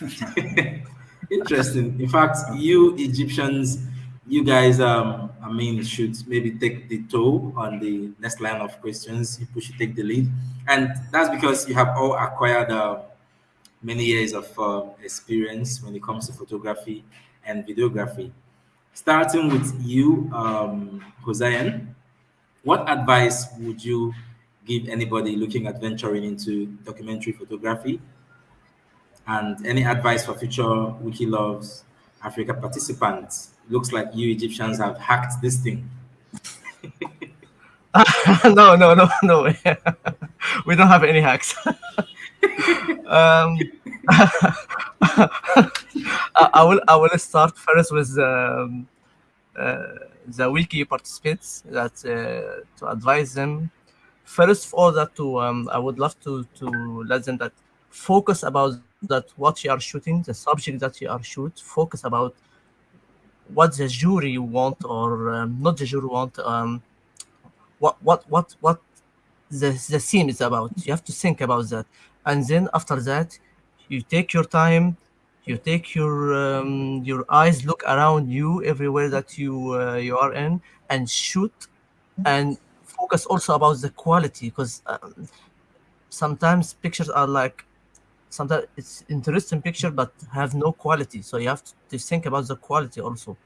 Interesting. In fact, you Egyptians, you guys, um, I mean, should maybe take the toe on the next line of questions. You should take the lead, and that's because you have all acquired uh, many years of uh, experience when it comes to photography and videography. Starting with you, um, Hossein, what advice would you give anybody looking at venturing into documentary photography and any advice for future Wiki Loves Africa participants? Looks like you Egyptians have hacked this thing. no, no, no, no. we don't have any hacks. um, I, I will I will start first with um, uh, the wiki participants that uh, to advise them. First of all, that to um, I would love to to let them that focus about that what you are shooting, the subject that you are shoot. Focus about what the jury want or um, not the jury want. Um, what what what what the the theme is about. You have to think about that, and then after that, you take your time you take your um, your eyes look around you everywhere that you uh, you are in and shoot and focus also about the quality because um, sometimes pictures are like sometimes it's interesting picture but have no quality so you have to, think about the quality also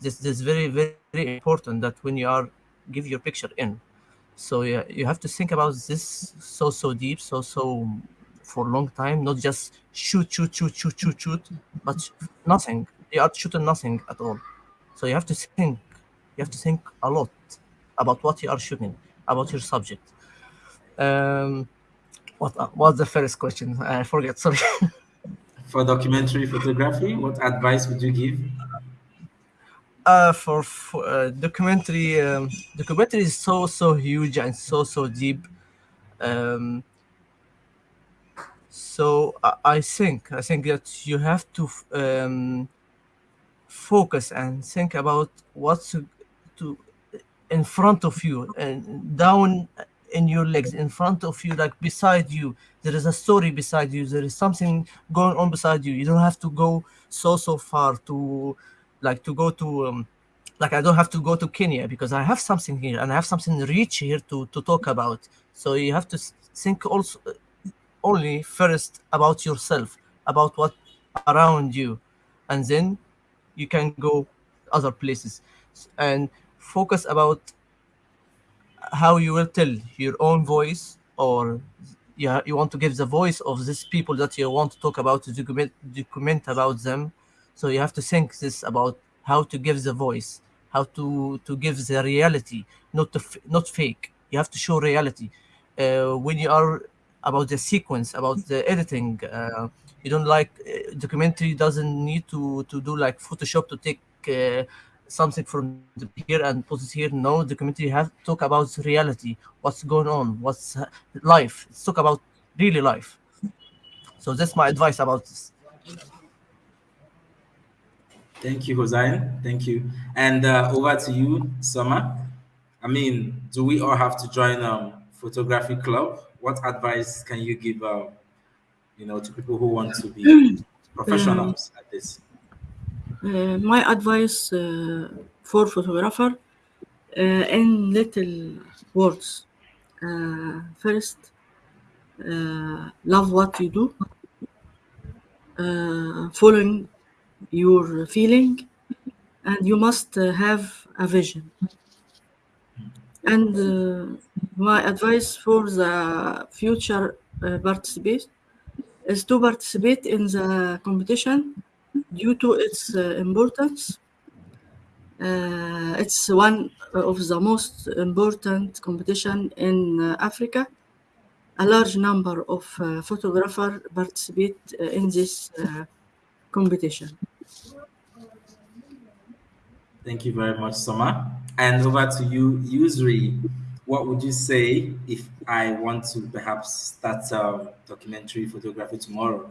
this, this is very very, very important that when you are give your picture in so yeah you have to think about this so so deep so so for a long time, not just shoot, shoot, shoot, shoot, shoot, shoot, but nothing. You are shooting nothing at all. So you have to think. You have to think a lot about what you are shooting, about your subject. Um, what was the first question? I forget. Sorry. For documentary photography, what advice would you give? Uh, for, for uh, documentary, um, documentary is so so huge and so so deep. Um, so I, I think I think that you have to um, focus and think about what's to in front of you and down in your legs in front of you like beside you. There is a story beside you. There is something going on beside you. You don't have to go so so far to like to go to um, like i don't have to go to kenya because i have something here and i have something rich here to to talk about. So you have to think also only first about yourself about what around you. And then you can go other places. And focus about how you will tell your own voice or yeah you want to give the voice of these people that you want to talk about to document document about them. So you have to think this about how to give the voice how to to give the reality not to not fake. You have to show reality. Uh, when you are about the sequence about the editing uh, you don't like uh, documentary doesn't need to to do like photoshop to take uh, something from here and put it here no documentary have to talk about reality what's going on what's life let's talk about really life. So that's my advice about this. Thank you Hossein. thank you. And uh, over to you Samar I mean do we all have to join um photography club? What advice can you give, uh, you know, to people who want to be professionals at this? Uh, my advice uh, for photographer uh, in little words. Uh, first, uh, love what you do, following your feeling, and you must have a vision. And my advice for the future uh, participants is to participate in the competition due to its uh, importance. Uh, it's one of the most important competition in uh, Africa. A large number of photographers participate in this competition. Thank you very much, Samar. And over to you, Yusri what would you say if I want to perhaps start a documentary photography tomorrow,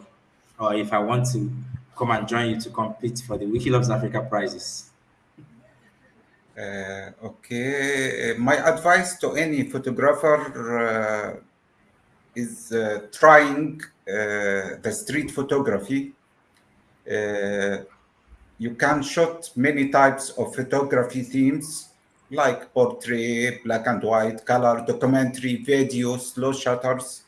or if I want to come and join you to compete for the Wiki Loves Africa prizes? Uh, okay, my advice to any photographer uh, is uh, trying uh, the street photography. Uh, you can shoot many types of photography themes like portrait, black and white, color, documentary, video, slow shutters.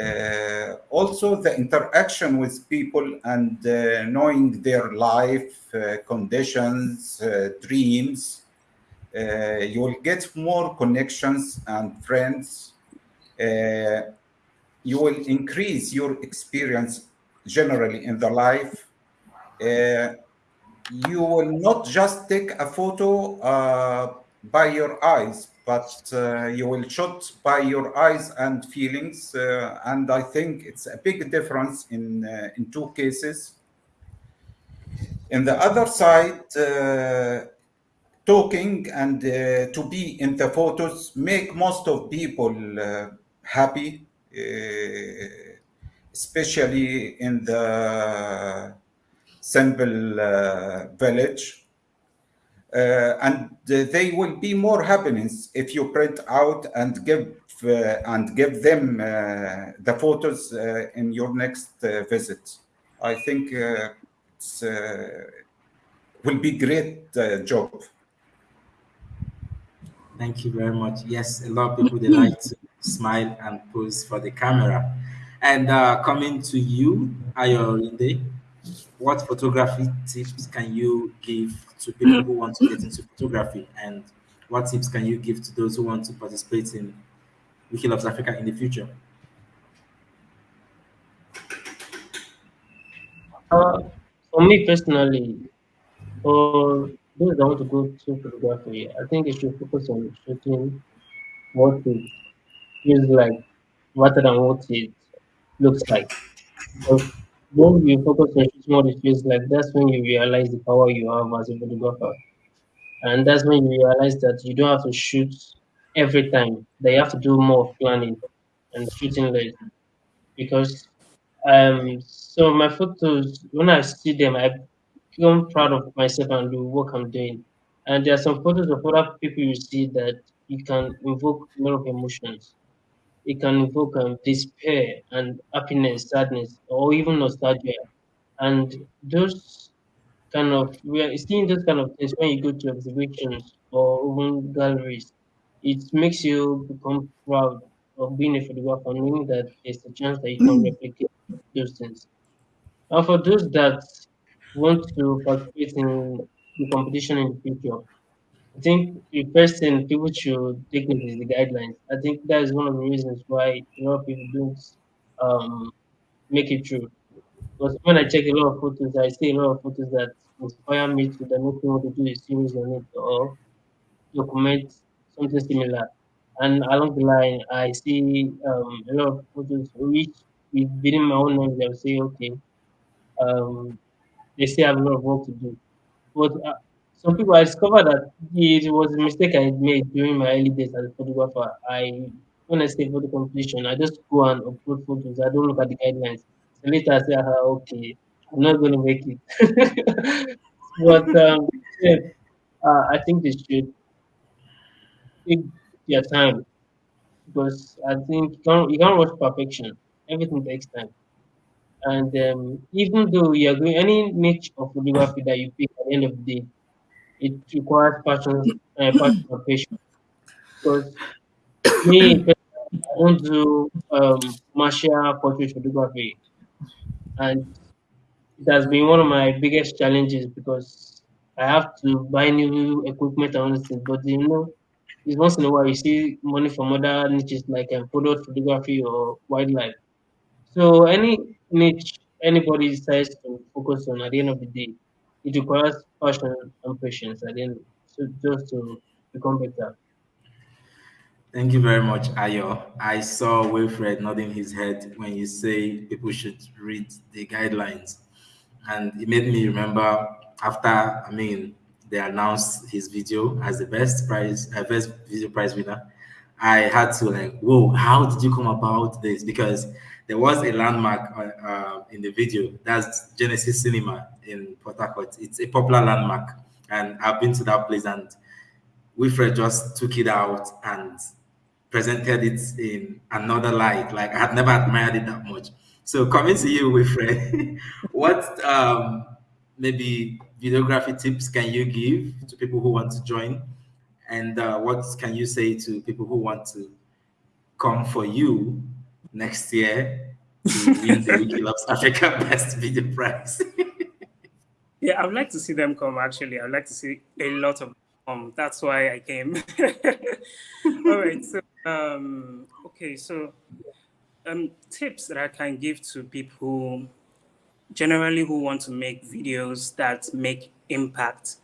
Uh, also the interaction with people and uh, knowing their life uh, conditions, uh, dreams, uh, you will get more connections and friends. Uh, you will increase your experience generally in the life you will not just take a photo by your eyes, but uh, you will shoot by your eyes and feelings. Uh, and I think it's a big difference in uh, in two cases. In the other side, uh, talking and uh, to be in the photos make most of people uh, happy, especially in the simple village Uh, and they will be more happiness if you print out and give uh, and give them uh, the photos uh, in your next uh, visit. I think it's will be great job. Thank you very much. Yes, a lot of people they mm-hmm. like to smile and pose for the camera. And uh, coming to you, Ayorinde, what photography tips can you give to people who want to get into photography and what tips can you give to those who want to participate in Wiki Loves Africa in the future? Uh, for me personally, for those that want to go to photography, I think they should focus on shooting what it feels like rather than what it looks like. Because when you focus on shooting feels like, that's when you realize the power you have as a photographer. And that's when you realize that you don't have to shoot every time. They have to do more planning and shooting less. Because um so my photos when I see them I become proud of myself and the work I'm doing. And there are some photos of other people you see that you can invoke a lot of emotions it can evoke um, despair and happiness, sadness, or even nostalgia. And those kind of we are seeing those kind of things when you go to exhibitions or even galleries. It makes you become proud of being a photographer, knowing that there's a chance that you can replicate those things. And for those that want to participate in the competition in the future, I think the first thing people should take note is the guidelines. I think that is one of the reasons why a lot of people don't um, make it through. Because when I check a lot of photos, I see a lot of photos that inspire me to the next thing want to do a series on it or document something similar. And along the line, I see um, a lot of photos which within my own knowledge, I'll say, okay, um, they still have a lot of work to do. But uh, some people I discovered that it was a mistake I made during my early days as a photographer. I when I say photo completion, I just go and upload photos. I don't look at the guidelines. So later I say, ah, okay, I'm not going to make it. but um, yeah, uh, I think they should take their time because I think you can't, you can't rush perfection. Everything takes time. And um, even though you are going any niche of photography that you pick at the end of the day, it requires passion, uh, patience. Because me, I don't do um, martial portrait photography, and it has been one of my biggest challenges because I have to buy new equipment and all things. But you know, it's once in a while you see money from other niches like um, product photography or wildlife. So any niche anybody decides to focus on at the end of the day, it requires passion and patience end, so just to become better. Thank you very much, Ayo. I saw Wilfred nodding his head when you say people should read the guidelines. And it made me remember after, I mean, they announced his video as the best prize, uh, best video prize winner. I had to like, whoa, how did you come about this? Because there was a landmark uh, uh, in the video. That's Genesis Cinema in Port Harcourt. It's a popular landmark, and I've been to that place. And Wilfred just took it out and presented it in another light. Like I had never admired it that much. So coming to you, Wilfred, what um, maybe videography tips can you give to people who want to join? And uh, what can you say to people who want to come for you next year to win the Wiki Loves Africa Best Video Prize? yeah, I would like to see them come. Actually, I'd like to see a lot of um. That's why I came. All right. So um. Okay. So um tips that I can give to people generally who want to make videos that make impact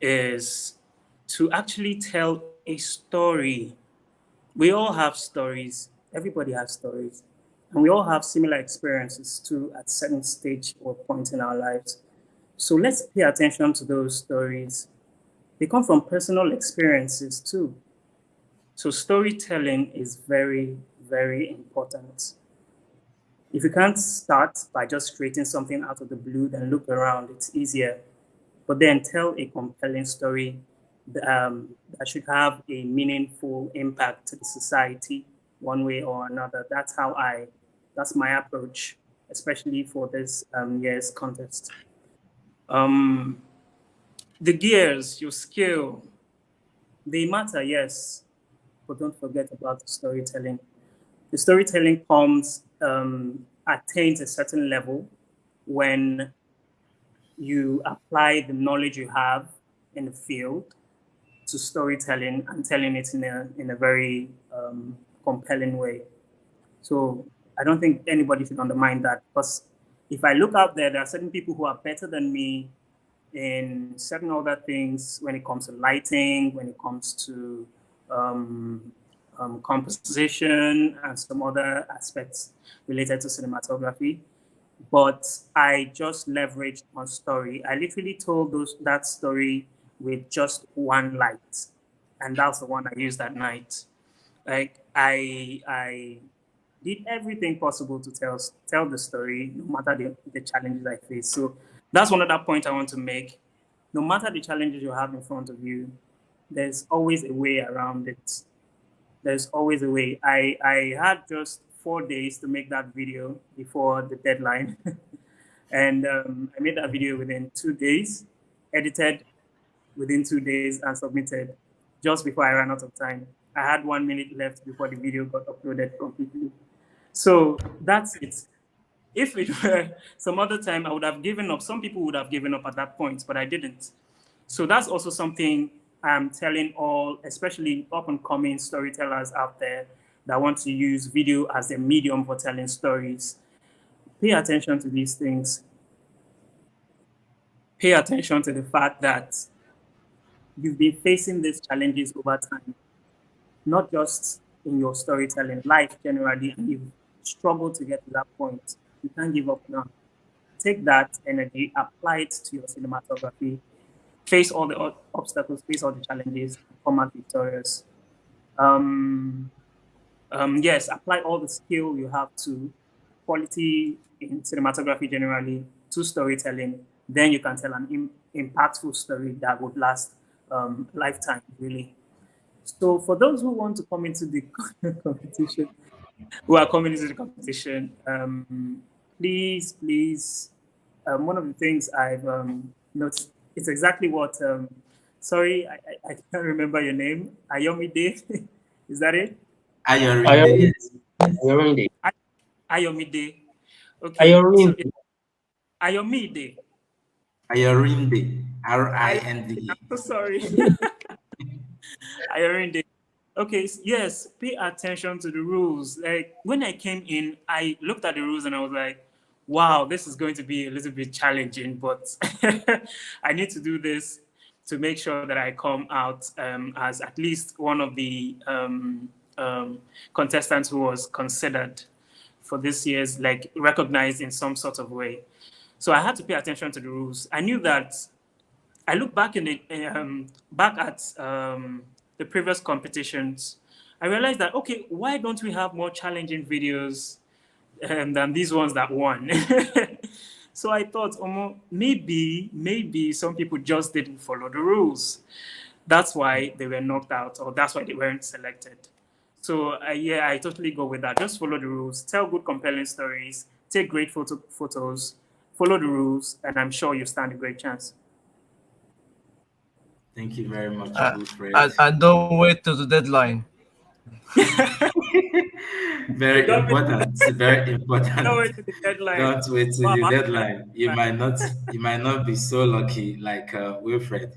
is to actually tell a story. We all have stories. Everybody has stories. And we all have similar experiences too at certain stage or point in our lives. So let's pay attention to those stories. They come from personal experiences too. So storytelling is very, very important. If you can't start by just creating something out of the blue, then look around, it's easier. But then tell a compelling story um, that should have a meaningful impact to the society one way or another. That's how I, that's my approach, especially for this um, year's contest. Um, the gears, your skill, they matter, yes, but don't forget about the storytelling. The storytelling comes, um, attains a certain level when you apply the knowledge you have in the field to storytelling and telling it in a, in a very um, compelling way. So I don't think anybody should undermine that because if I look out there, there are certain people who are better than me in certain other things when it comes to lighting, when it comes to um, um, composition and some other aspects related to cinematography. But I just leveraged on story. I literally told those that story with just one light, and that's the one I used that night. Like I, I did everything possible to tell tell the story, no matter the, the challenges I faced. So that's one other point I want to make. No matter the challenges you have in front of you, there's always a way around it. There's always a way. I, I had just four days to make that video before the deadline. and um, I made that video within two days, edited within two days, and submitted just before I ran out of time. I had one minute left before the video got uploaded completely. So that's it. If it were some other time, I would have given up. Some people would have given up at that point, but I didn't. So that's also something I'm telling all, especially up and coming storytellers out there that want to use video as a medium for telling stories. Pay attention to these things. Pay attention to the fact that you've been facing these challenges over time, not just in your storytelling, life generally, you've struggled to get to that point. You can't give up now. Take that energy, apply it to your cinematography, face all the obstacles, face all the challenges, come out victorious. Um, um, yes, apply all the skill you have to quality in cinematography generally to storytelling. Then you can tell an Im impactful story that would last um, lifetime, really. So for those who want to come into the competition, who are coming into the competition, um, please, please, um, one of the things I've um, noticed it's exactly what. Um, sorry, I, I, I, can't remember your name. Ayomide, is that it? Ayomide. Ayomide. Ayomide. Okay. Ayomide. So Ayomide. Ayorinde. R I N D. I'm so sorry. Ayorinde. Okay, yes, pay attention to the rules. Like when I came in, I looked at the rules and I was like, wow, this is going to be a little bit challenging, but I need to do this to make sure that I come out um, as at least one of the um, um, contestants who was considered for this year's, like recognized in some sort of way. So I had to pay attention to the rules. I knew that I look back in the um, back at um, the previous competitions. I realized that okay, why don't we have more challenging videos um, than these ones that won. so I thought, um, maybe, maybe some people just didn't follow the rules. That's why they were knocked out, or that's why they weren't selected. So uh, yeah, I totally go with that. Just follow the rules, tell good, compelling stories, take great photo photos, follow the rules, and I'm sure you stand a great chance. Thank you very much, uh, and, and don't wait to the deadline. very Don't important. very important. Don't wait to the deadline. Don't wait to the deadline. You might not. You might not be so lucky like uh, Wilfred.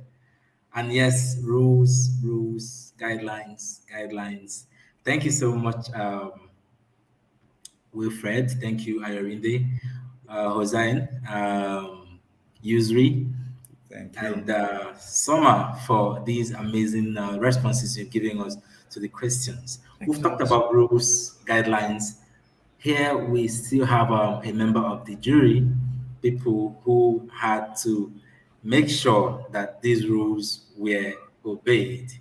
And yes, rules, rules, guidelines, guidelines. Thank you so much, um, Wilfred. Thank you, Ayorinde, uh, Hossein, um, Yusri. Thank you. and uh, Samar for these amazing uh, responses you're giving us to the questions. Thank We've talked much. about rules, guidelines. Here we still have um, a member of the jury, people who had to make sure that these rules were obeyed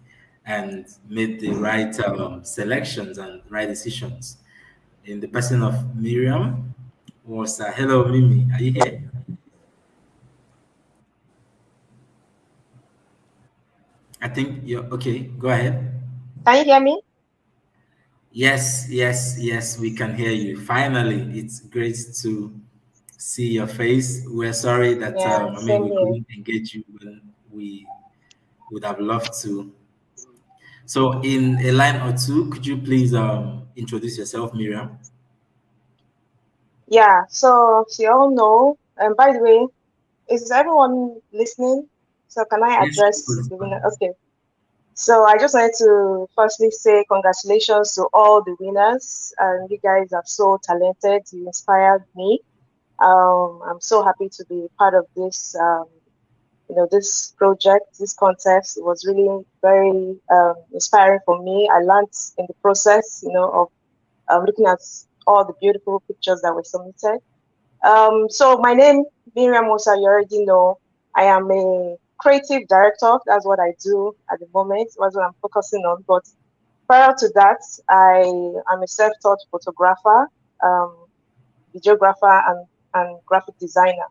and made the right um, selections and right decisions. In the person of Miriam was, uh, hello Mimi, are you here? I think you're okay. Go ahead. Can you hear me? Yes, yes, yes, we can hear you. Finally, it's great to see your face. We're sorry that Yeah, um, I mean we couldn't engage you when we would have loved to. So, in a line or two, could you please um, introduce yourself, Miriam? Yeah, so so you all know, and by the way, is everyone listening? So can I address please. the winner? Okay. So I just wanted to firstly say congratulations to all the winners. And you guys are so talented. You inspired me. Um, I'm so happy to be part of this. Um, you know, this project, this contest. It was really very um, inspiring for me. I learned in the process, you know, of um, looking at all the beautiful pictures that were submitted. Um, so my name, Miriam Musa, you already know. I am a creative director. That's what I do at the moment. That's what I'm focusing on. But prior to that, I am a self-taught photographer, um, videographer, and, and graphic designer.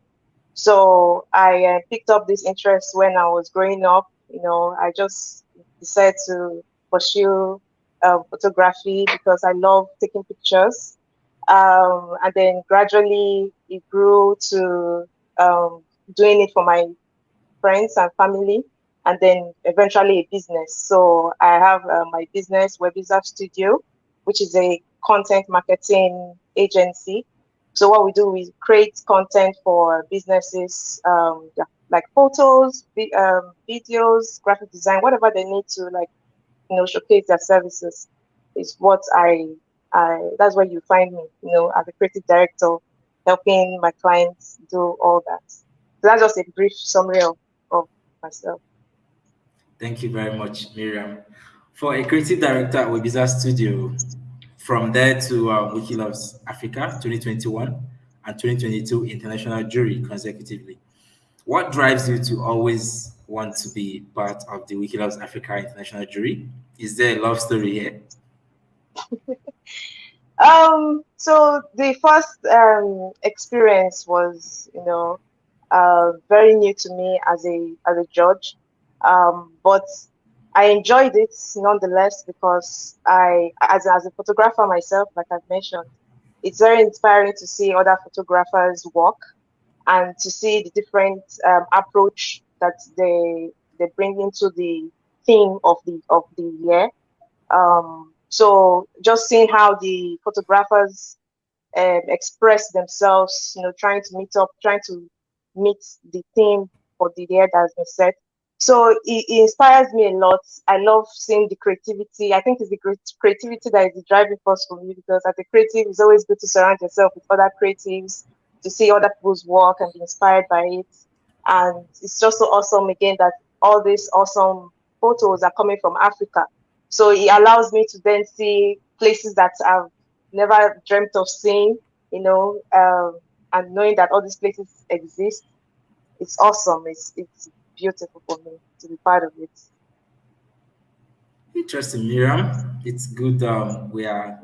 So I uh, picked up this interest when I was growing up. You know, I just decided to pursue uh, photography because I love taking pictures. Um, and then gradually it grew to um, doing it for my friends and family, and then eventually a business. So I have uh, my business, Webiza Studio, which is a content marketing agency. So what we do is create content for businesses, um, like photos, vi- um, videos, graphic design, whatever they need to like, you know, showcase their services. Is what I, I that's where you find me, you know, as a creative director, helping my clients do all that. So that's just a brief summary of myself. Thank you very much, Miriam. For a creative director at Webiza Studio, from there to uh, Wikiloves Africa 2021 and 2022 international jury consecutively. What drives you to always want to be part of the Wikiloves Africa international jury? Is there a love story here? Um, so the first um, experience was, you know, uh, very new to me as a as a judge, um, but I enjoyed it nonetheless because I, as as a photographer myself, like I've mentioned, it's very inspiring to see other photographers work and to see the different um, approach that they they bring into the theme of the of the year. Um, so just seeing how the photographers um, express themselves, you know, trying to meet up, trying to meet the theme for the year that has been set. So it, it inspires me a lot. I love seeing the creativity. I think it's the creativity that is the driving force for me because as a creative, it's always good to surround yourself with other creatives, to see other people's work and be inspired by it. And it's just so awesome again that all these awesome photos are coming from Africa. So it allows me to then see places that I've never dreamt of seeing, you know, um, and knowing that all these places exist. It's awesome. It's it's beautiful for me to be part of it. Interesting, Miriam. It's good um, we are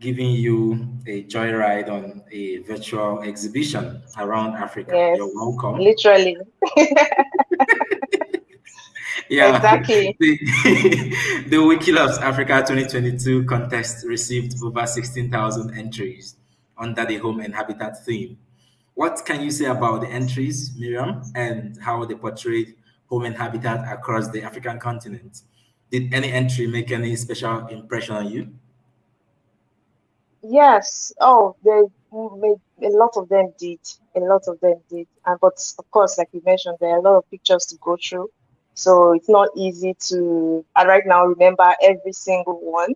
giving you a joyride on a virtual exhibition around Africa. Yes, You're welcome. literally. Yeah, Exactly. the, the Wiki Loves Africa 2022 contest received over 16,000 entries under the home and habitat theme. What can you say about the entries, Miriam, and how they portrayed home and habitat across the African continent? Did any entry make any special impression on you? Yes. Oh, they made a lot of them did. A lot of them did. And but of course, like you mentioned, there are a lot of pictures to go through. So it's not easy to uh, right now remember every single one.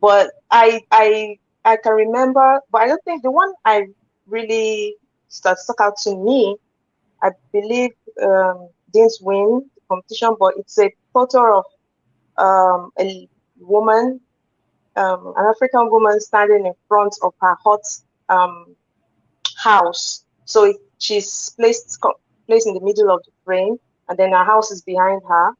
But I I I can remember, but I don't think the one I really stuck stuck out to me, I believe um, didn't win the competition, but it's a photo of um, a woman, um, an African woman standing in front of her hot um, house. So it, she's placed placed in the middle of the frame, and then her house is behind her,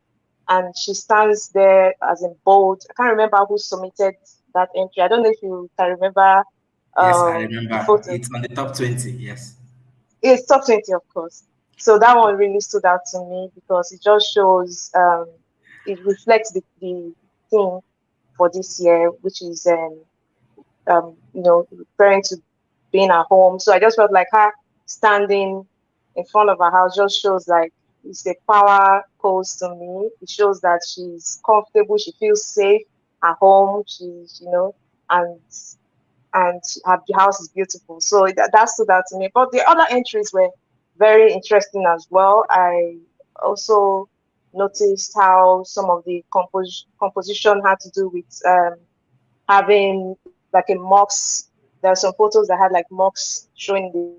and she stands there as in bold. I can't remember who submitted that entry. I don't know if you can remember. Yes, I um, remember. It's on the top 20, yes. It's top 20, of course. So that one really stood out to me because it just shows, um, it reflects the, the theme for this year, which is, um, um, you know, referring to being at home. So I just felt like her standing in front of her house just shows like it's a power pose to me. It shows that she's comfortable, she feels safe at home. She's, you know, and and her house is beautiful. So that, that stood out to me. But the other entries were very interesting as well. I also noticed how some of the compos- composition had to do with um, having like a mocks. There are some photos that had like mocks showing the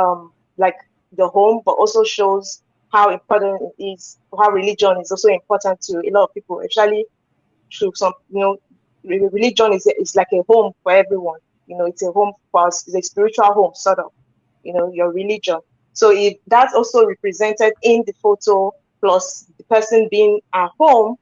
um like the home, but also shows how important it is, how religion is also important to a lot of people, especially through some, you know, religion is, is like a home for everyone. You know, it's a home for us, it's a spiritual home, sort of, you know, your religion. So if that's also represented in the photo, plus the person being at home,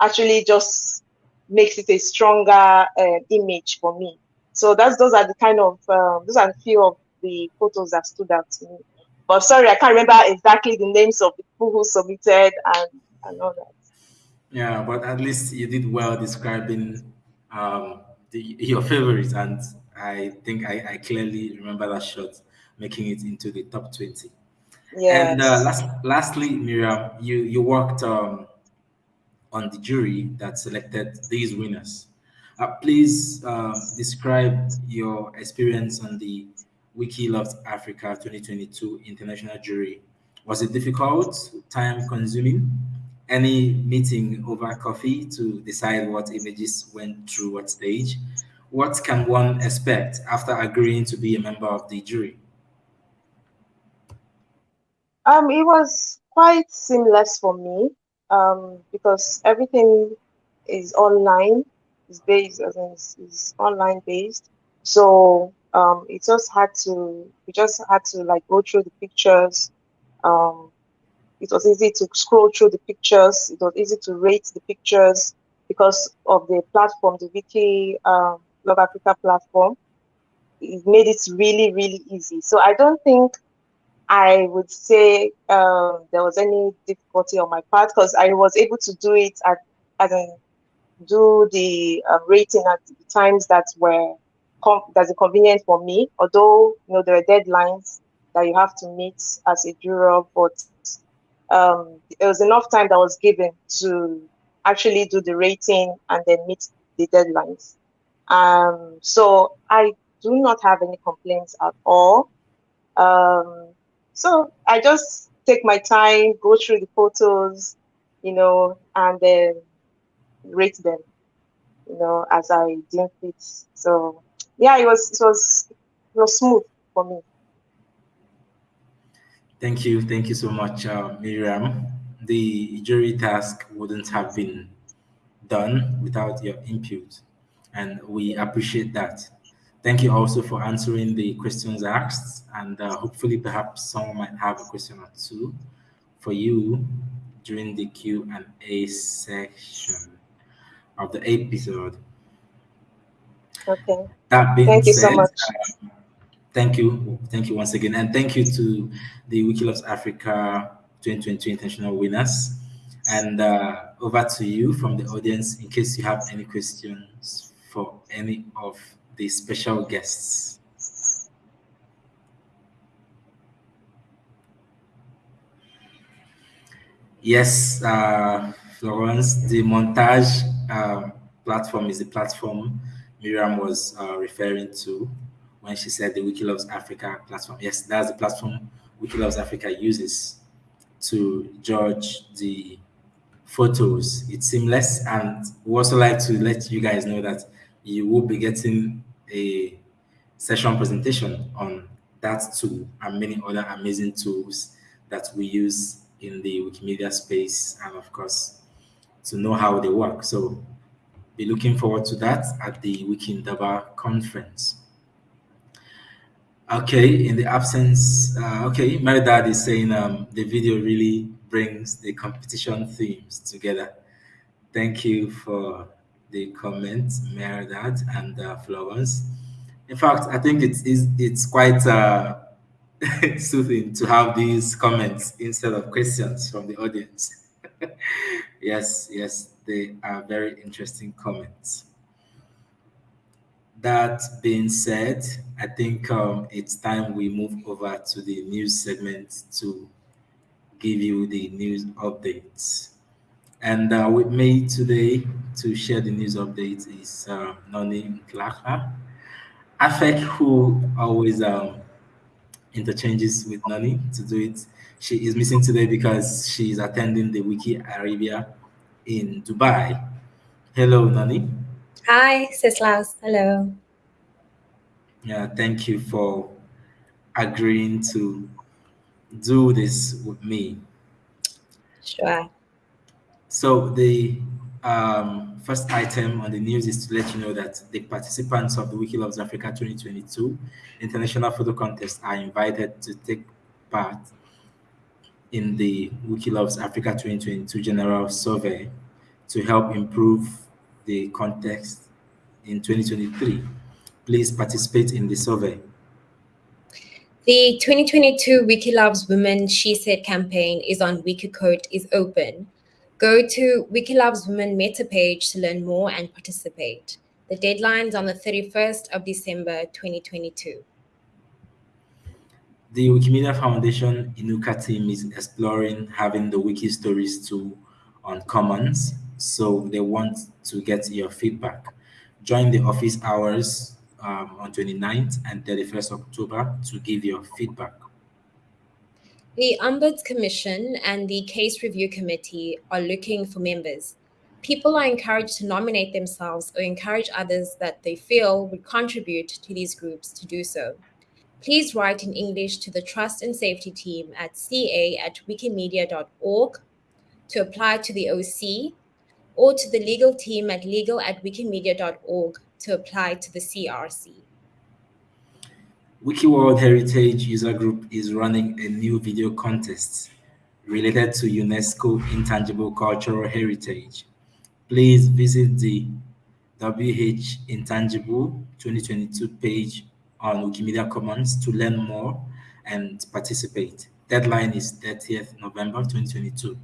actually just makes it a stronger uh, image for me. So that's those are the kind of um, those are a few of the photos that stood out to me. But sorry, I can't remember exactly the names of the people who submitted and, and all that. Yeah, but at least you did well describing um, the, your favorites, and I think I, I clearly remember that shot making it into the top 20. Yes. And uh, last, lastly, Miriam, you, you worked um, on the jury that selected these winners. Uh, please uh, describe your experience on the Wiki Loves Africa 2022 International Jury. Was it difficult, time consuming? Any meeting over coffee to decide what images went through what stage? What can one expect after agreeing to be a member of the jury? Um, it was quite seamless for me um, because everything is online, is based, is, is online based. So um, it just had to we just had to like go through the pictures. Um, it was easy to scroll through the pictures. It was easy to rate the pictures because of the platform the wiki um, love africa platform. It made it really really easy. So i don't think i would say um, there was any difficulty on my part because i was able to do it at as in do the uh, rating at the times that were that's a convenience for me. Although you know there are deadlines that you have to meet as a juror, but um, it was enough time that was given to actually do the rating and then meet the deadlines. Um, so I do not have any complaints at all. Um, so I just take my time, go through the photos, you know, and then rate them, you know, as I deem fit. So yeah, it was it was it was smooth for me. Thank you, thank you so much, uh, Miriam. The jury task wouldn't have been done without your input, and we appreciate that. Thank you also for answering the questions asked, and uh, hopefully, perhaps someone might have a question or two for you during the Q and A section of the episode. Okay. That being thank you said, so much. Uh, thank you. Thank you once again. And thank you to the Wikiloves Africa 2022 international winners. And uh, over to you from the audience in case you have any questions for any of the special guests. Yes, uh, Florence, the montage uh, platform is the platform Miriam was uh, referring to when she said the Wikiloves Africa platform. Yes, that's the platform Wikiloves Africa uses to judge the photos. It's seamless, and we also like to let you guys know that you will be getting a session presentation on that tool and many other amazing tools that we use in the Wikimedia space and of course to know how they work. So be looking forward to that at the Wikindaba conference. Okay, in the absence, uh, okay, Meredad is saying um, the video really brings the competition themes together. Thank you for the comments, Meredad and uh, Florence. In fact, I think it's, it's, it's quite uh, soothing to have these comments instead of questions from the audience. yes, yes, they are very interesting comments. That being said, I think um, it's time we move over to the news segment to give you the news updates. And uh, with me today to share the news updates is uh, Noni Afek, who always um, interchanges with Nani to do it. She is missing today because she is attending the Wiki Arabia in Dubai. Hello, Nani. Hi, Sislaus. Hello. Yeah, thank you for agreeing to do this with me. Sure. So the um, first item on the news is to let you know that the participants of the Wiki Loves Africa 2022 International Photo Contest are invited to take part in the Wiki Loves Africa 2022 General Survey to help improve the context in 2023. Please participate in the survey. The 2022 Wiki Loves Women She Said campaign is on Wikiquote is open. Go to Wikiloves Women Meta page to learn more and participate. The deadline is on the 31st of December 2022. The Wikimedia Foundation Inuka team is exploring having the Wiki Stories tool on Commons, so they want to get your feedback. Join the office hours um, on 29th and 31st October to give your feedback. The Ombuds Commission and the Case Review Committee are looking for members. People are encouraged to nominate themselves or encourage others that they feel would contribute to these groups to do so please write in English to the Trust and Safety team at ca at wikimedia.org to apply to the OC or to the legal team at legal at wikimedia.org to apply to the CRC. Wiki World Heritage User Group is running a new video contest related to UNESCO Intangible Cultural Heritage. Please visit the WH Intangible 2022 page on Wikimedia Commons to learn more and participate. Deadline is 30th November 2022.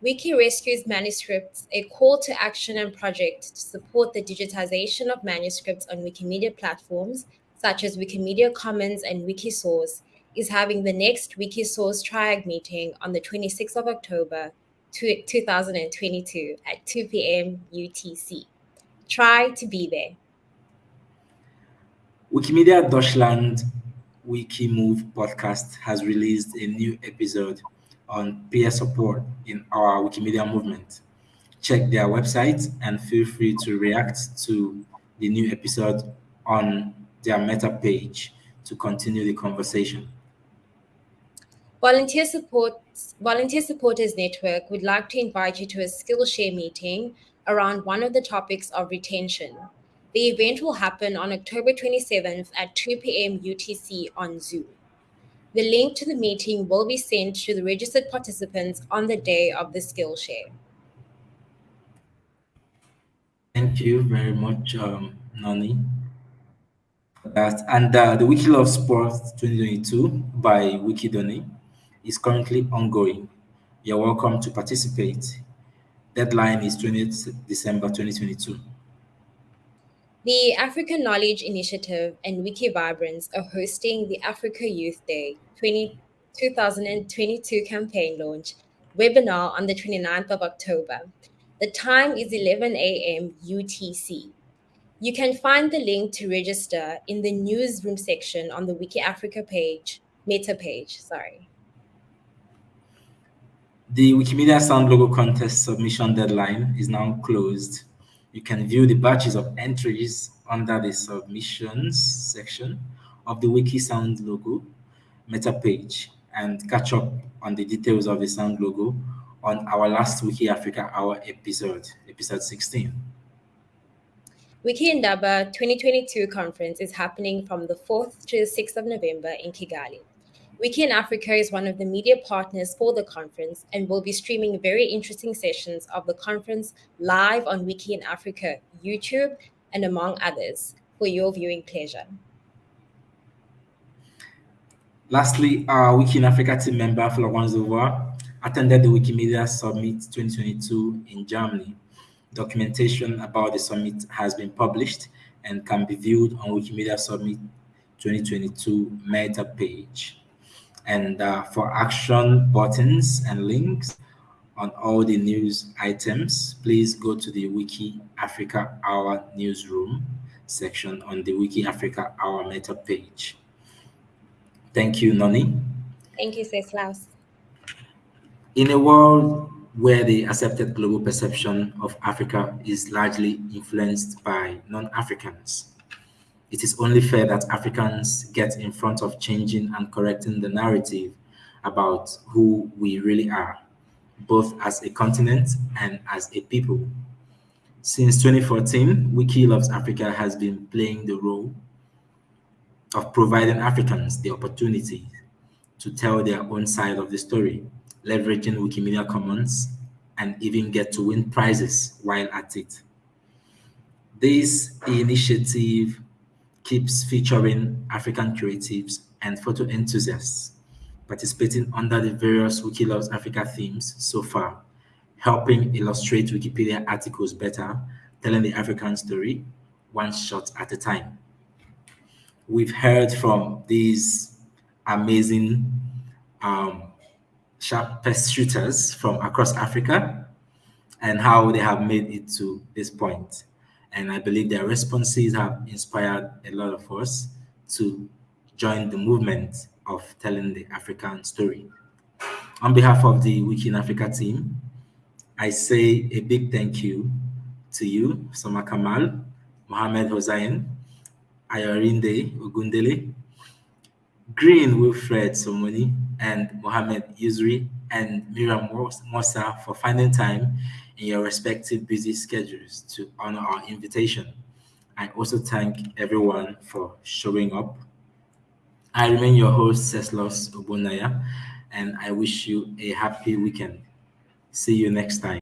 Wiki Rescues Manuscripts, a call to action and project to support the digitization of manuscripts on Wikimedia platforms such as Wikimedia Commons and Wikisource, is having the next Wikisource Triage meeting on the 26th of October 2022 at 2 p.m. UTC. Try to be there. Wikimedia Deutschland Wikimove podcast has released a new episode on peer support in our Wikimedia movement. Check their website and feel free to react to the new episode on their meta page to continue the conversation. Volunteer Support Volunteer Supporters Network would like to invite you to a Skillshare meeting around one of the topics of retention. The event will happen on October 27th at 2 p.m. UTC on Zoom. The link to the meeting will be sent to the registered participants on the day of the Skillshare. Thank you very much, um, Nani. That and uh, the Wiki Love Sports 2022 by Wikidoni is currently ongoing. You're welcome to participate. Deadline is 20th December 2022. The African Knowledge Initiative and Wikivibrance are hosting the Africa Youth Day 20, 2022 campaign launch webinar on the 29th of October. The time is 11 a.m. UTC. You can find the link to register in the newsroom section on the Wiki Africa page, meta page, sorry. The Wikimedia Sound Logo Contest submission deadline is now closed you can view the batches of entries under the submissions section of the Wikisound logo meta page and catch up on the details of the sound logo on our last Wiki Africa Hour episode, episode 16. Wiki Indaba 2022 conference is happening from the 4th to the 6th of November in Kigali. Wiki in Africa is one of the media partners for the conference and will be streaming very interesting sessions of the conference live on Wiki in Africa YouTube and among others for your viewing pleasure. Lastly, our Wiki in Africa team member Florence Zova attended the Wikimedia Summit 2022 in Germany. Documentation about the summit has been published and can be viewed on Wikimedia Summit 2022 meta page. And uh, for action buttons and links on all the news items, please go to the Wiki Africa Hour newsroom section on the Wiki Africa Hour meta page. Thank you, Noni. Thank you, Klaus. In a world where the accepted global perception of Africa is largely influenced by non-Africans, it is only fair that Africans get in front of changing and correcting the narrative about who we really are, both as a continent and as a people. Since 2014, Wiki Loves Africa has been playing the role of providing Africans the opportunity to tell their own side of the story, leveraging Wikimedia Commons, and even get to win prizes while at it. This initiative keeps featuring African creatives and photo enthusiasts participating under the various Wiki Loves Africa themes so far, helping illustrate Wikipedia articles better, telling the African story one shot at a time. We've heard from these amazing um, shooters from across Africa and how they have made it to this point. And I believe their responses have inspired a lot of us to join the movement of telling the African story. On behalf of the Wiki in Africa team, I say a big thank you to you, Samar Kamal, Mohamed Hossein, Ayorinde Ogundele, Green Wilfred Somoni, and Mohamed Yusri, and Miriam Mosa for finding time in your respective busy schedules to honor our invitation. I also thank everyone for showing up. I remain your host, Ceslos Ogbonnaya, and I wish you a happy weekend. See you next time.